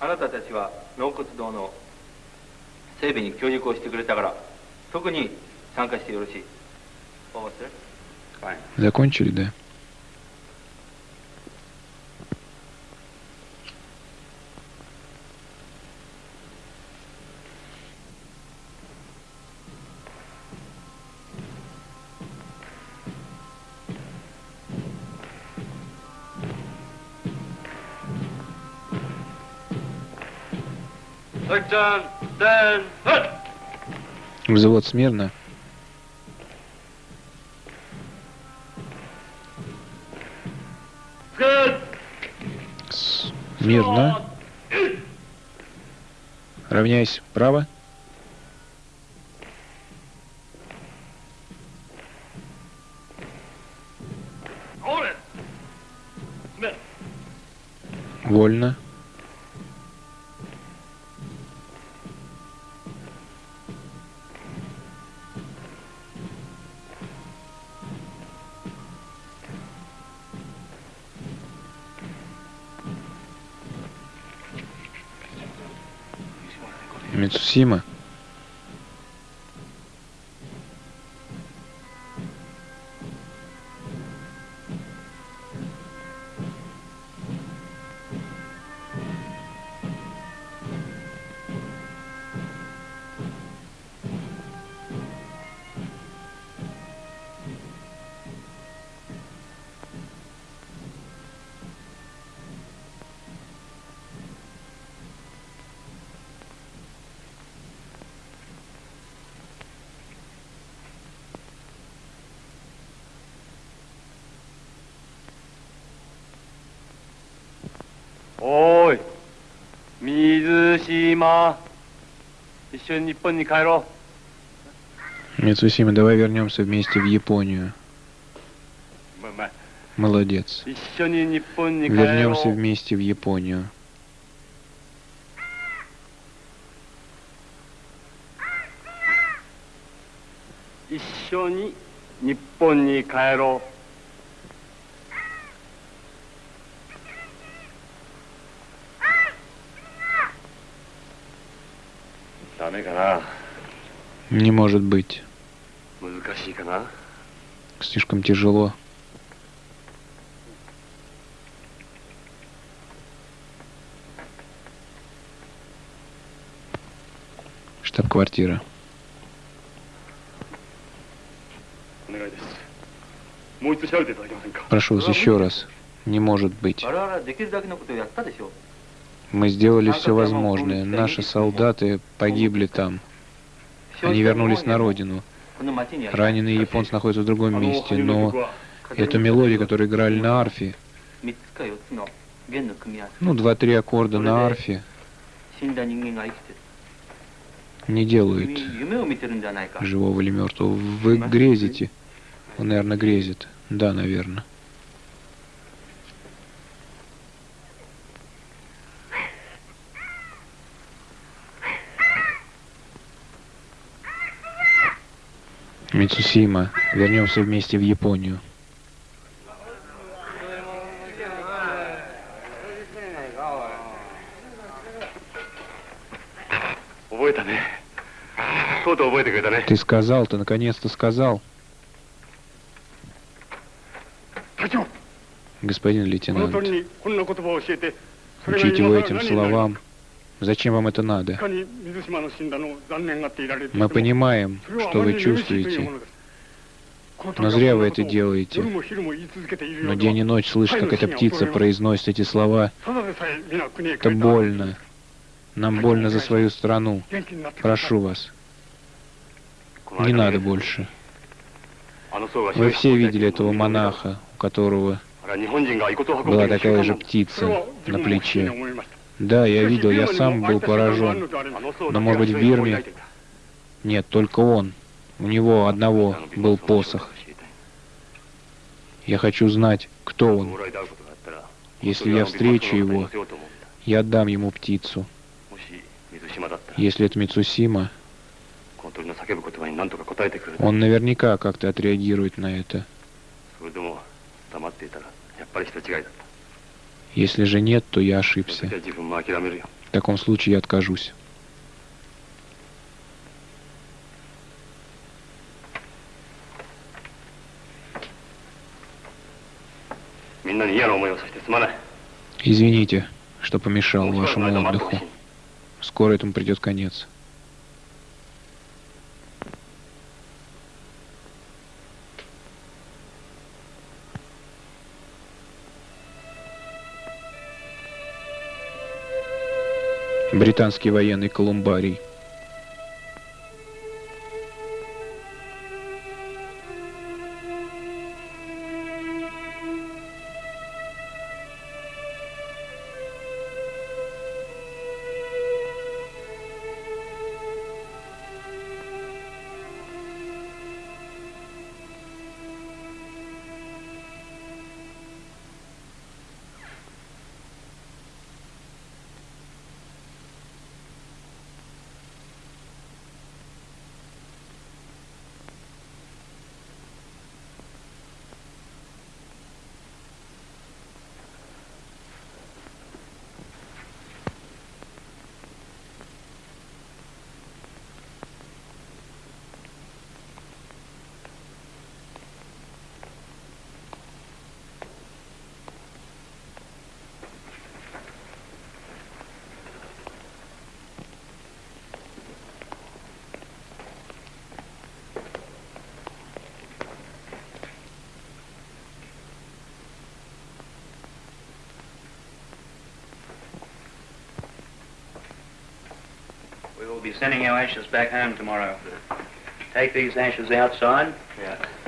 あなたたちは納骨堂の整備に協力をしてくれたから特に参加してよろしい。Закончили, да? Взвод смирно. Смирно. Равняйсь. Право. Вольно. Мицусима. Мицусима. Еще не понял Кайро. Мицусима, давай вернемся вместе в Японию. Молодец. Вернемся вместе в Японию. Еще не Японии Кайро. Не может быть. Слишком тяжело. Штаб-квартира. Прошу вас еще раз. Не может быть. Мы сделали все возможное. Наши солдаты погибли там. Они вернулись на родину. Раненые японцы находятся в другом месте, но эту мелодию, которую играли на арфе, ну, два-три аккорда на арфе, не делают живого или мертвого. Вы грезите. Он, наверное, грезит. Да, наверное. Мицусима, вернемся вместе в Японию. Ты сказал, ты наконец-то сказал. Господин лейтенант, учить его этим словам. Зачем вам это надо? Мы понимаем, что вы чувствуете, но зря вы это делаете. Но день и ночь слышишь, как эта птица произносит эти слова. Это больно. Нам больно за свою страну. Прошу вас. Не надо больше. Вы все видели этого монаха, у которого была такая же птица на плече. Да, я видел, я сам был поражен. Но, может быть, в Бирме... Нет, только он. У него одного был посох. Я хочу знать, кто он. Если я встречу его, я отдам ему птицу. Если это Мицусима, Он наверняка как-то отреагирует на это. Если же нет, то я ошибся. В таком случае я откажусь. Извините, что помешал вашему отдыху. Скоро этому придет конец. Британский военный колумбарий.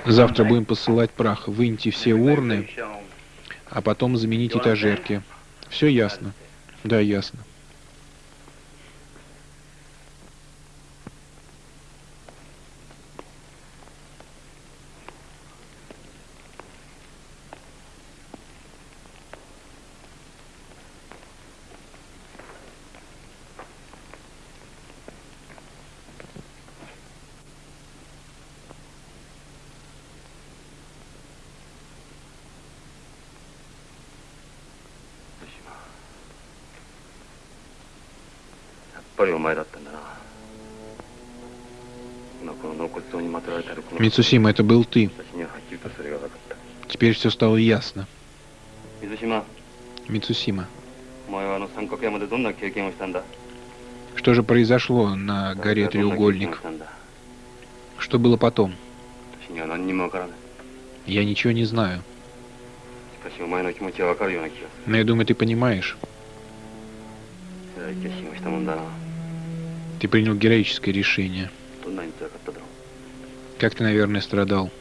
Завтра будем посылать прах. Выньте все урны, а потом заменить этажерки. Все ясно? Да, ясно. Мицусима, это был ты. Теперь все стало ясно. Мицусима. Что же произошло на горе Треугольник? Что было потом? Я ничего не знаю. Но я думаю, ты понимаешь. Ты принял героическое решение. Как ты, наверное, страдал.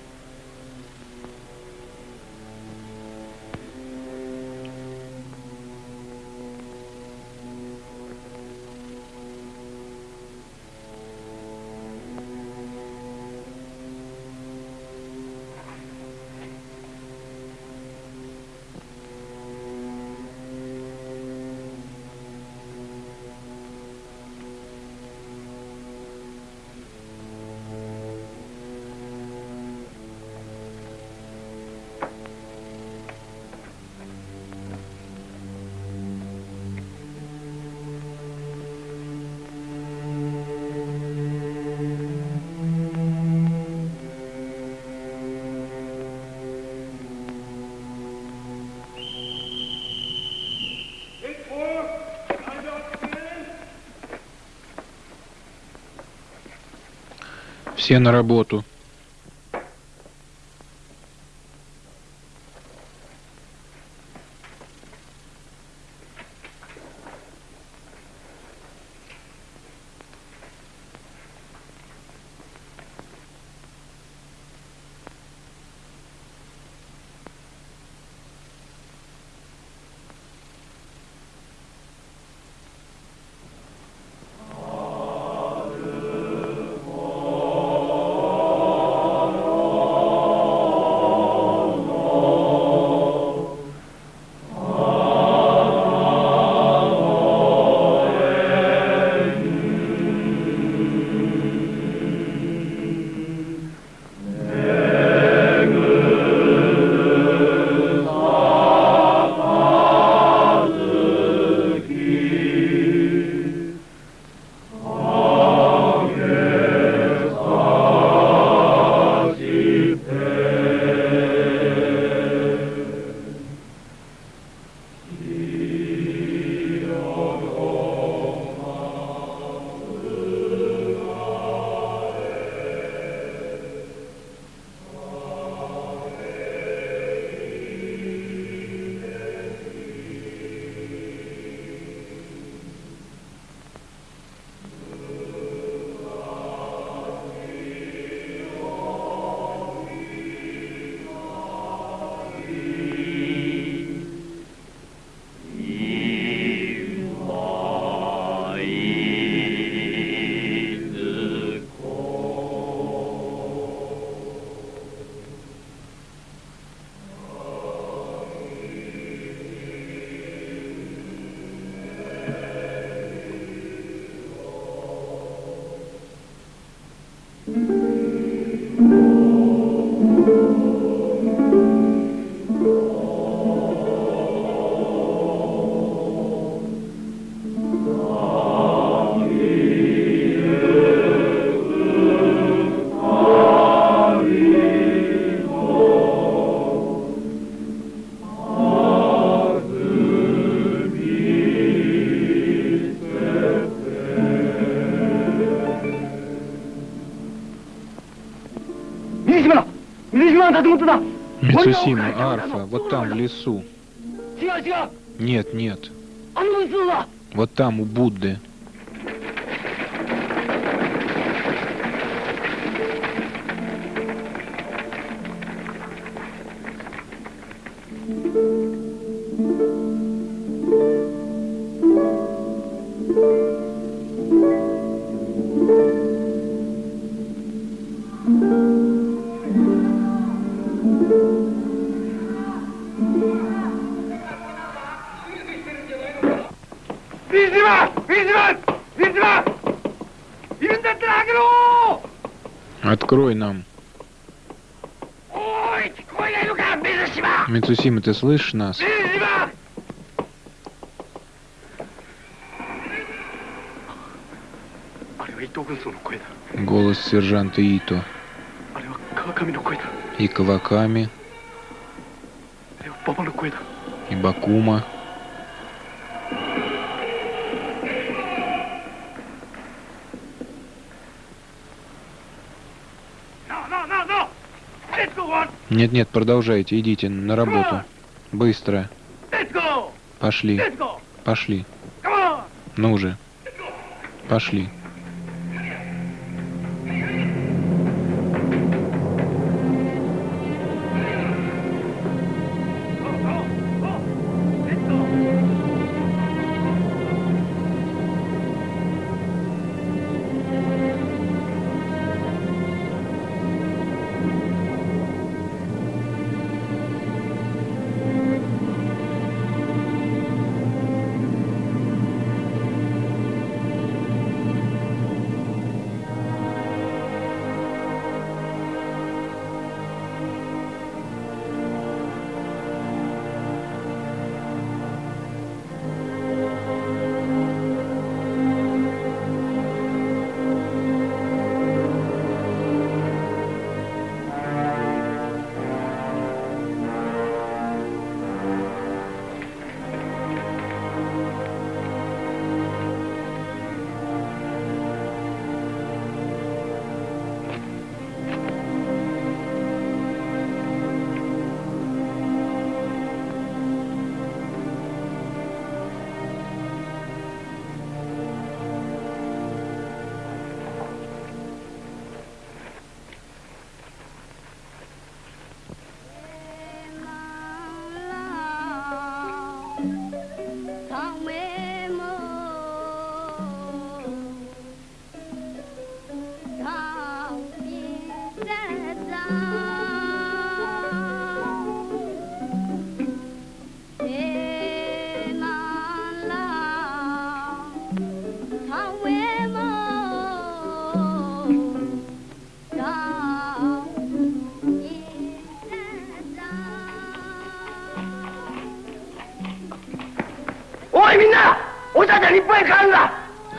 Все на работу. Мицусима, арфа, вот там, в лесу. Нет, нет. Вот там, у Будды. Ты слышишь нас? Голос сержанта Ито. И Каваками. И Бакума. Нет-нет, продолжайте, идите на работу. Быстро. Пошли. Пошли. Ну же. Пошли.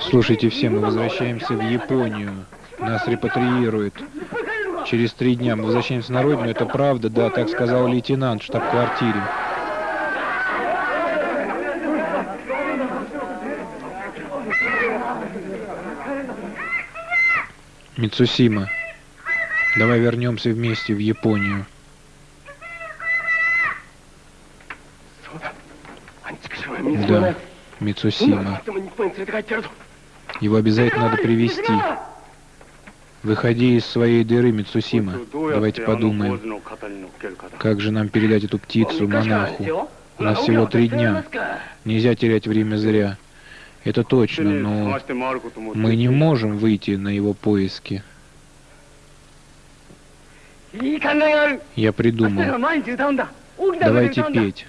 Слушайте все, мы возвращаемся в Японию. Нас репатриируют. Через три дня мы возвращаемся на родину. Это правда, да, так сказал лейтенант в штаб-квартире. Мицусима, давай вернемся вместе в Японию. Да, Мицусима. Его обязательно надо привести. Выходи из своей дыры, Мицусима. Давайте подумаем, как же нам передать эту птицу монаху. У нас всего три дня. Нельзя терять время зря. Это точно, но мы не можем выйти на его поиски. Я придумал. Давайте петь.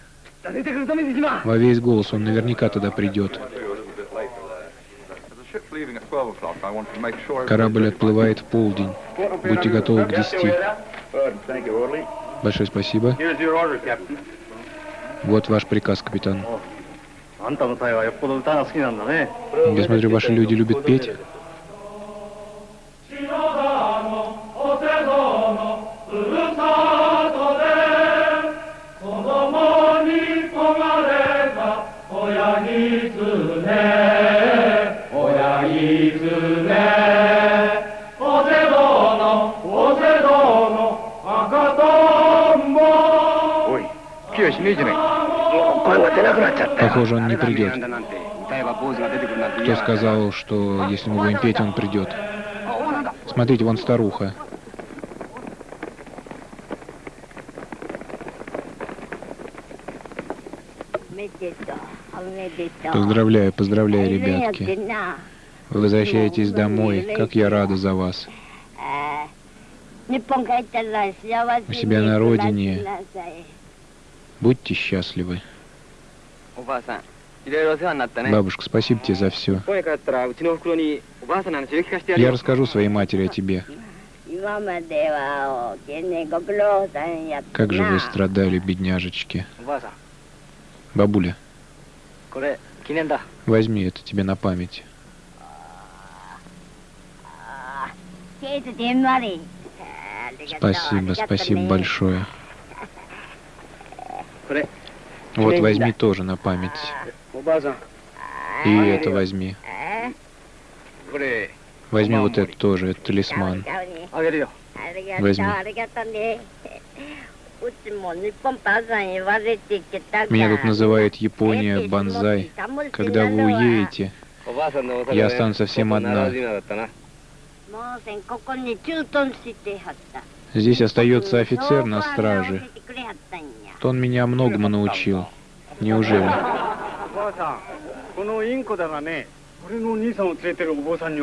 Во весь голос, он наверняка тогда придет. Корабль отплывает в полдень. Будьте готовы к десяти. Большое спасибо. Вот ваш приказ, капитан. Я смотрю, ваши люди любят петь. Похоже, он не придет. Кто сказал, что если мы будем петь, он придет? Смотрите, вон старуха. Поздравляю, поздравляю, ребятки. Вы возвращаетесь домой. Как я рада за вас. У себя на родине. Будьте счастливы. Бабушка, спасибо тебе за все. Я расскажу своей матери о тебе. Как же вы страдали, бедняжечки. Бабуля, возьми это тебе на память. Спасибо, спасибо большое. Вот возьми тоже на память. И это возьми. Возьми вот это тоже, это талисман. Возьми. Меня тут называют Япония Банзай. Когда вы уедете, я останусь совсем одна. Здесь остается офицер на страже. То он меня многому научил. Неужели?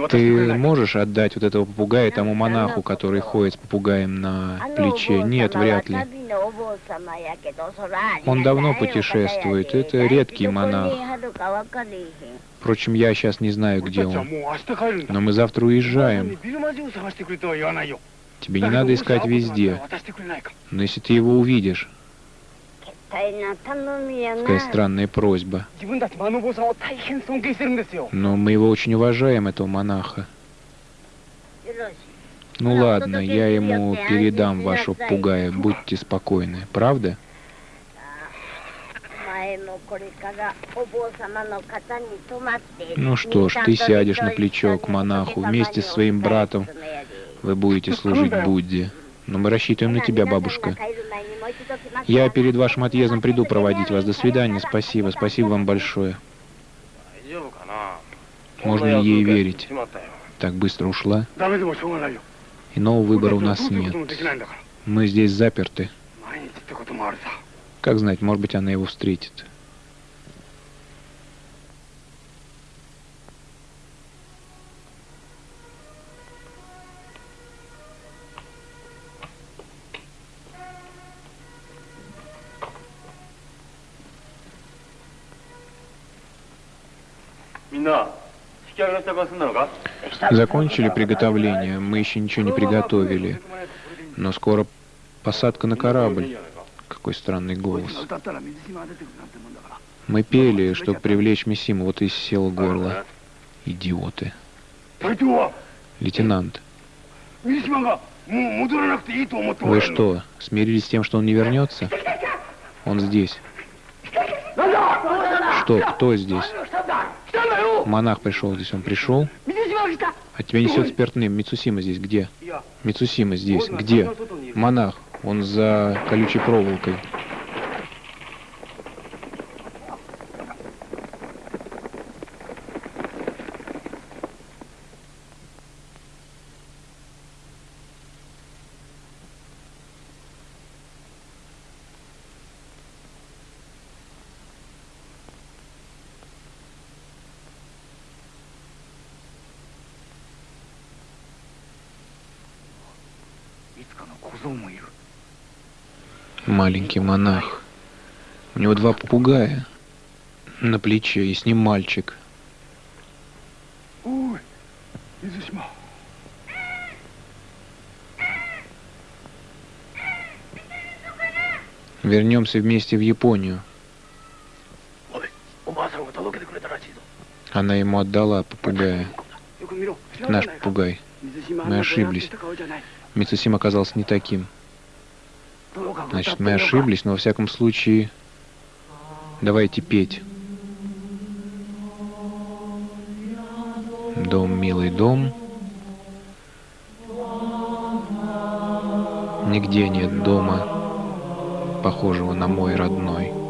Ты можешь отдать вот этого попугая тому монаху, который ходит с попугаем на плече? Нет, вряд ли. Он давно путешествует. Это редкий монах. Впрочем, я сейчас не знаю, где он. Но мы завтра уезжаем. Тебе не надо искать везде. Но если ты его увидишь, Какая странная просьба. Но мы его очень уважаем, этого монаха. Ну ладно, я ему передам вашего пугая, будьте спокойны, правда? Ну что ж, ты сядешь на плечо к монаху вместе с своим братом. Вы будете служить Будде. Но мы рассчитываем на тебя, бабушка. Я перед вашим отъездом приду проводить вас. До свидания. Спасибо. Спасибо вам большое. Можно ли ей верить? Так быстро ушла? Иного выбора у нас нет. Мы здесь заперты. Как знать, может быть, она его встретит. Закончили приготовление, мы еще ничего не приготовили. Но скоро посадка на корабль. Какой странный голос. Мы пели, чтобы привлечь Мисиму, вот и сел горло. Идиоты. Лейтенант. Вы что, смирились с тем, что он не вернется? Он здесь. Что, кто здесь? Монах пришел здесь, он пришел. А тебя несет спиртным. Мицусима здесь где? Мицусима здесь. Где? Монах. Он за колючей проволокой. Маленький монах. У него два попугая на плече, и с ним мальчик. Ой. Вернемся вместе в Японию. Она ему отдала попугая. Наш попугай. Мы ошиблись. Мицусим оказался не таким. Значит, мы ошиблись, но во всяком случае, давайте петь. Дом, милый дом. Нигде нет дома, похожего на мой родной.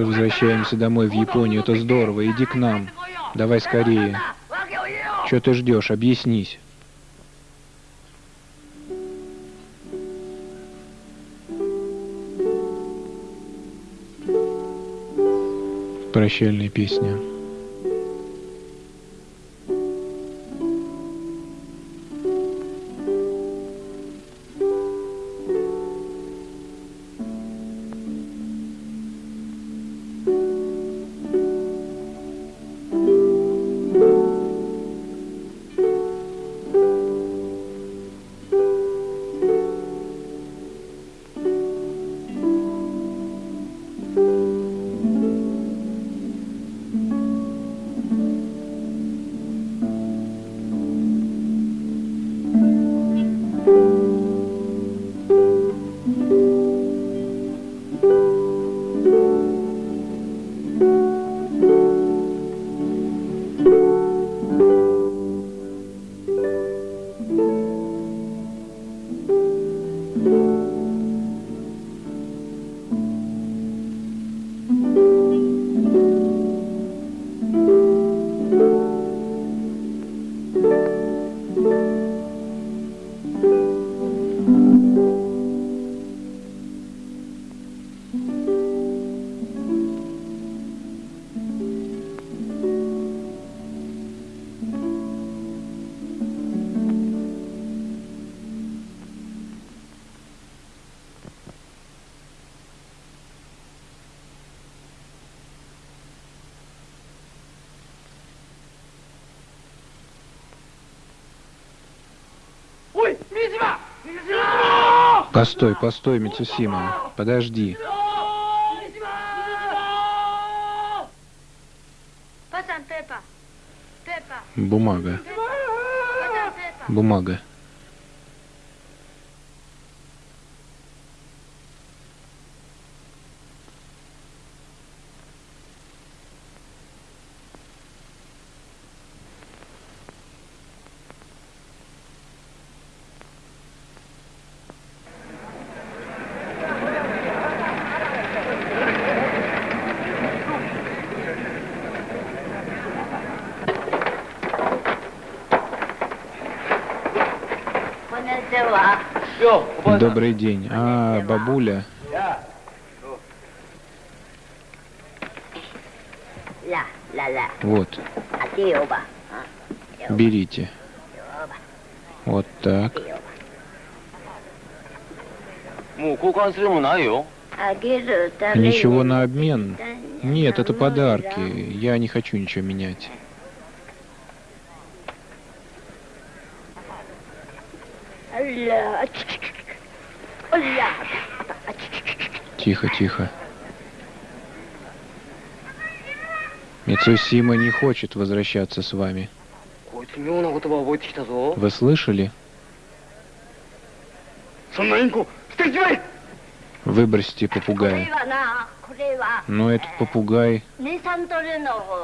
Завтра возвращаемся домой в Японию. Это здорово. Иди к нам. Давай скорее. Что ты ждешь? Объяснись. Прощальная песня. Постой, постой, Мицусима. Подожди. Бумага. Бумага. Добрый день. А, бабуля. Вот. Берите. Вот так. Ничего на обмен? Нет, это подарки. Я не хочу ничего менять. Тихо, тихо. Мицусима не хочет возвращаться с вами. Вы слышали? Выбросьте попугая. Но этот попугай...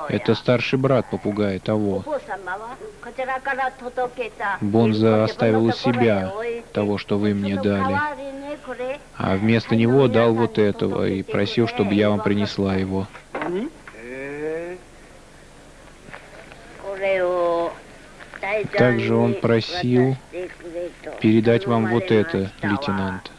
Это старший брат попугая того. Бонза оставил у себя того, что вы мне дали. А вместо него дал вот этого и просил, чтобы я вам принесла его. Также он просил передать вам вот это, лейтенант.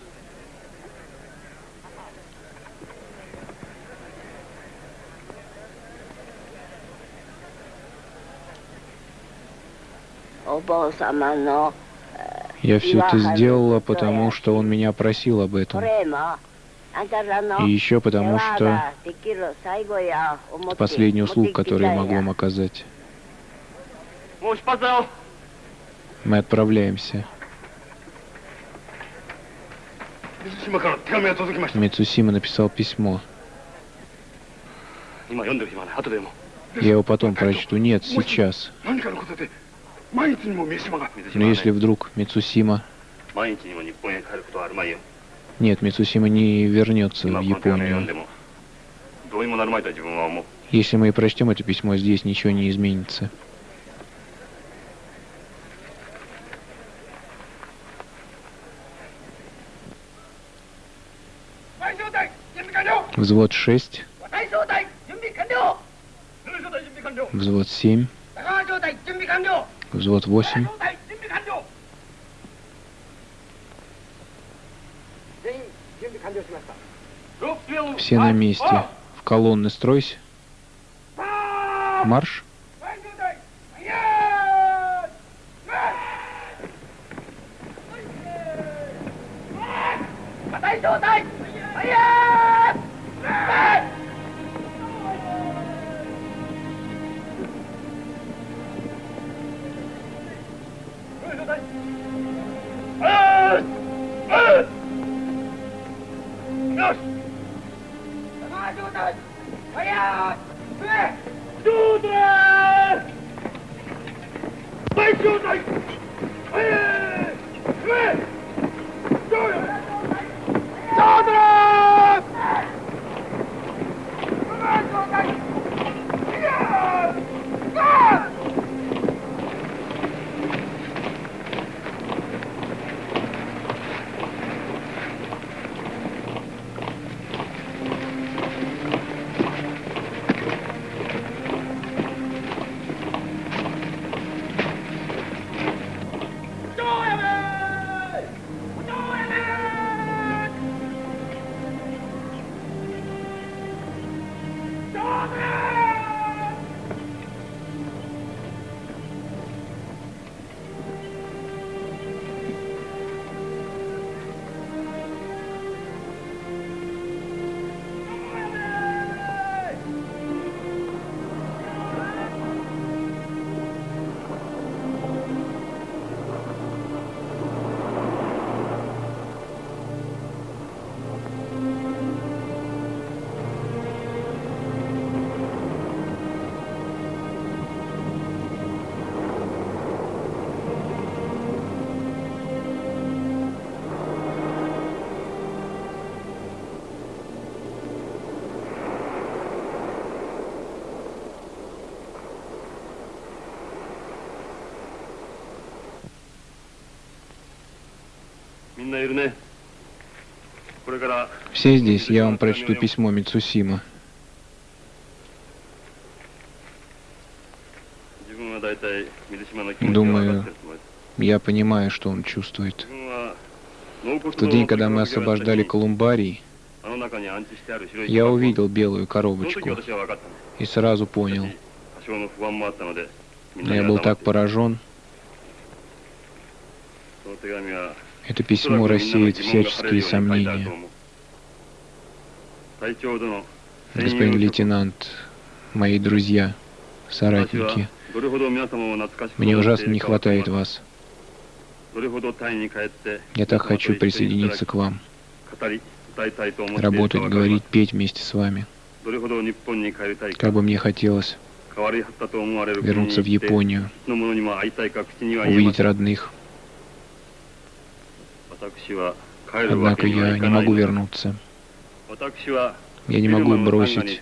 Я все это сделала, потому что он меня просил об этом. И еще потому что это последний услуг, который я могу вам оказать. Мы отправляемся. Мицусима написал письмо. Я его потом прочту. Нет, сейчас. Но если вдруг Мицусима... Нет, Мицусима не вернется в Японию. Если мы и прочтем это письмо, здесь ничего не изменится. Взвод 6. Взвод 7. Взвод 8. Все на месте. В колонны стройся. Марш. Все здесь, я вам прочту письмо Мицусима. Думаю, я понимаю, что он чувствует. В тот день, когда мы освобождали Колумбарий, я увидел белую коробочку и сразу понял. Но я был так поражен. Это письмо рассеет всяческие сомнения. Господин лейтенант, мои друзья, соратники, мне ужасно не хватает вас. Я так хочу присоединиться к вам, работать, говорить, петь вместе с вами. Как бы мне хотелось вернуться в Японию, увидеть родных. Однако я не могу вернуться. Я не могу бросить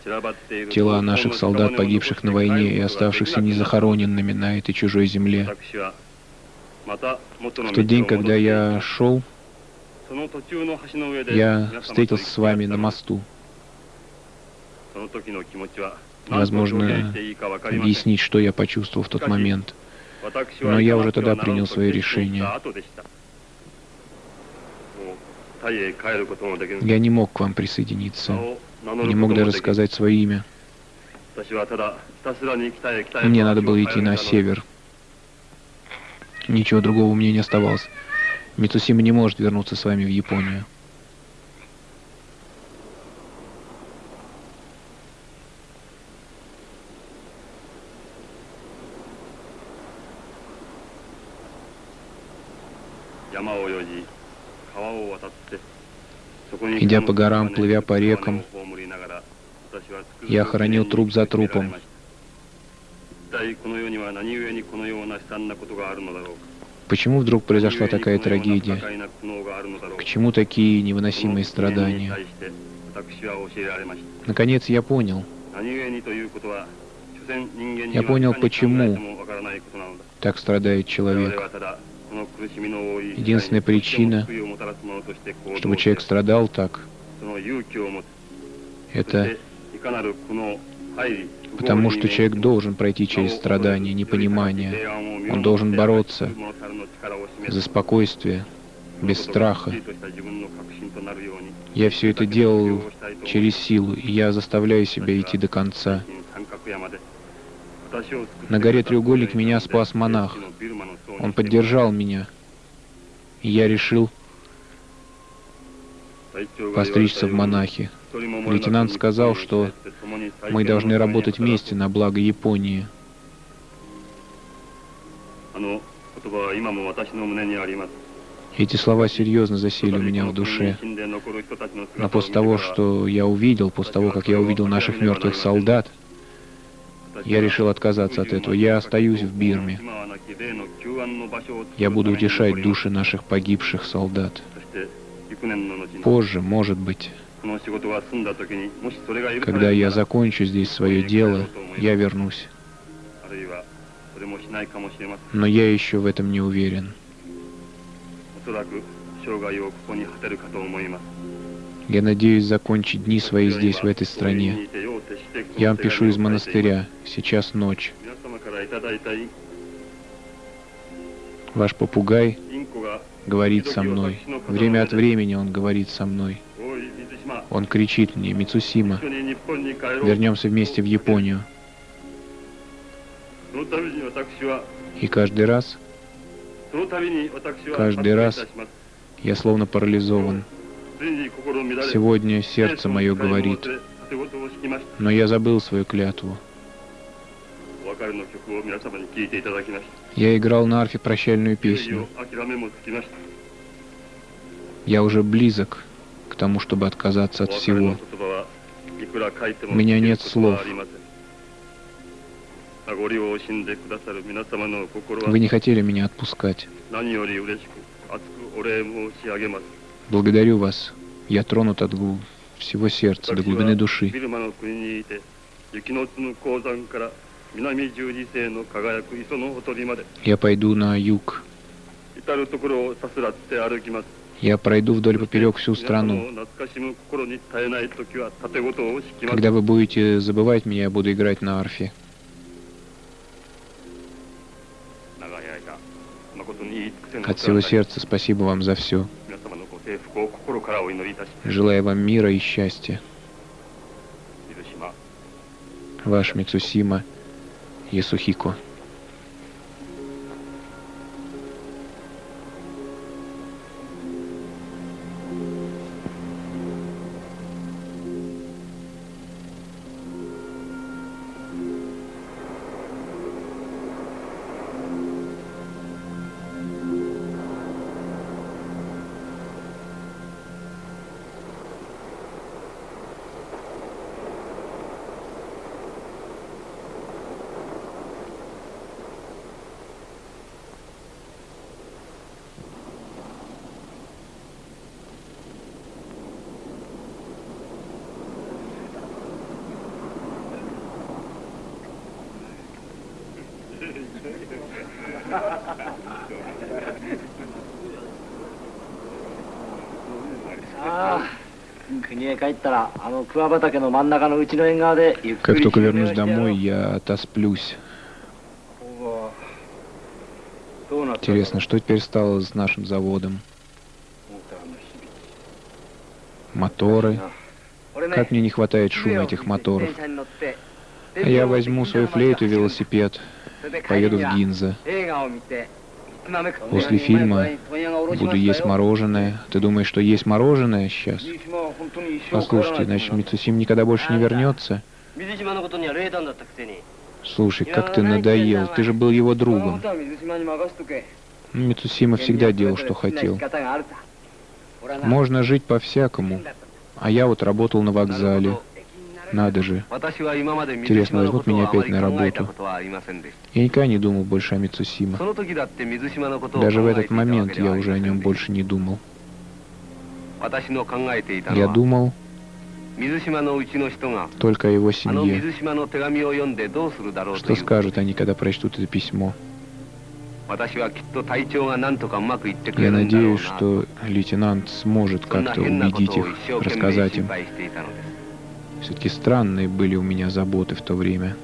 тела наших солдат, погибших на войне и оставшихся незахороненными на этой чужой земле. В тот день, когда я шел, я встретился с вами на мосту. Возможно, объяснить, что я почувствовал в тот момент. Но я уже тогда принял свое решение. Я не мог к вам присоединиться. Не мог даже сказать свое имя. Мне надо было идти на север. Ничего другого у меня не оставалось. Мицусима не может вернуться с вами в Японию. Идя по горам, плывя по рекам, я хоронил труп за трупом. Почему вдруг произошла такая трагедия? К чему такие невыносимые страдания? Наконец я понял. Я понял, почему так страдает человек. Единственная причина, чтобы человек страдал так, это потому что человек должен пройти через страдания, непонимание. Он должен бороться за спокойствие, без страха. Я все это делал через силу, и я заставляю себя идти до конца. На горе Треугольник меня спас монах. Он поддержал меня. Я решил постричься в монахи. Лейтенант сказал, что мы должны работать вместе на благо Японии. Эти слова серьезно засели у меня в душе. Но после того, что я увидел, после того, как я увидел наших мертвых солдат, я решил отказаться от этого. Я остаюсь в Бирме. Я буду утешать души наших погибших солдат. Позже, может быть, когда я закончу здесь свое дело, я вернусь. Но я еще в этом не уверен. Я надеюсь закончить дни свои здесь, в этой стране. Я вам пишу из монастыря. Сейчас ночь. Ваш попугай говорит со мной. Время от времени он говорит со мной. Он кричит мне, Мицусима, вернемся вместе в Японию. И каждый раз, каждый раз я словно парализован. Сегодня сердце мое говорит, но я забыл свою клятву. Я играл на арфе прощальную песню. Я уже близок к тому, чтобы отказаться от всего. У меня нет слов. Вы не хотели меня отпускать. Благодарю вас. Я тронут от всего сердца, до глубины души. Я пойду на юг. Я пройду вдоль поперек всю страну. Когда вы будете забывать меня, я буду играть на арфе. От всего сердца спасибо вам за все. Желаю вам мира и счастья. Ваш Мицусима Ясухико. Как только вернусь домой, я отосплюсь. Интересно, что теперь стало с нашим заводом? Моторы. Как мне не хватает шума этих моторов. Я возьму свою флейту и велосипед. Поеду в Гинза. После фильма буду есть мороженое. Ты думаешь, что есть мороженое сейчас? Послушайте, значит, Мицусим никогда больше не вернется? Слушай, как ты надоел. Ты же был его другом. Мицусима всегда делал, что хотел. Можно жить по-всякому. А я вот работал на вокзале. Надо же. Интересно, возьмут меня опять на работу. Я никогда не думал больше о Мицусима. Даже в этот момент я уже о нем больше не думал. Я думал только его семье. Что скажут они, когда прочтут это письмо? Я надеюсь, что лейтенант сможет как-то убедить их, рассказать им. Все-таки странные были у меня заботы в то время.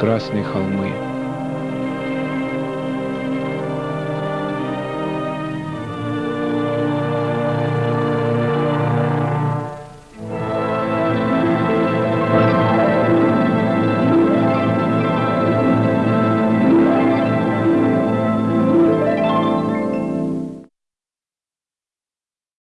Красные холмы —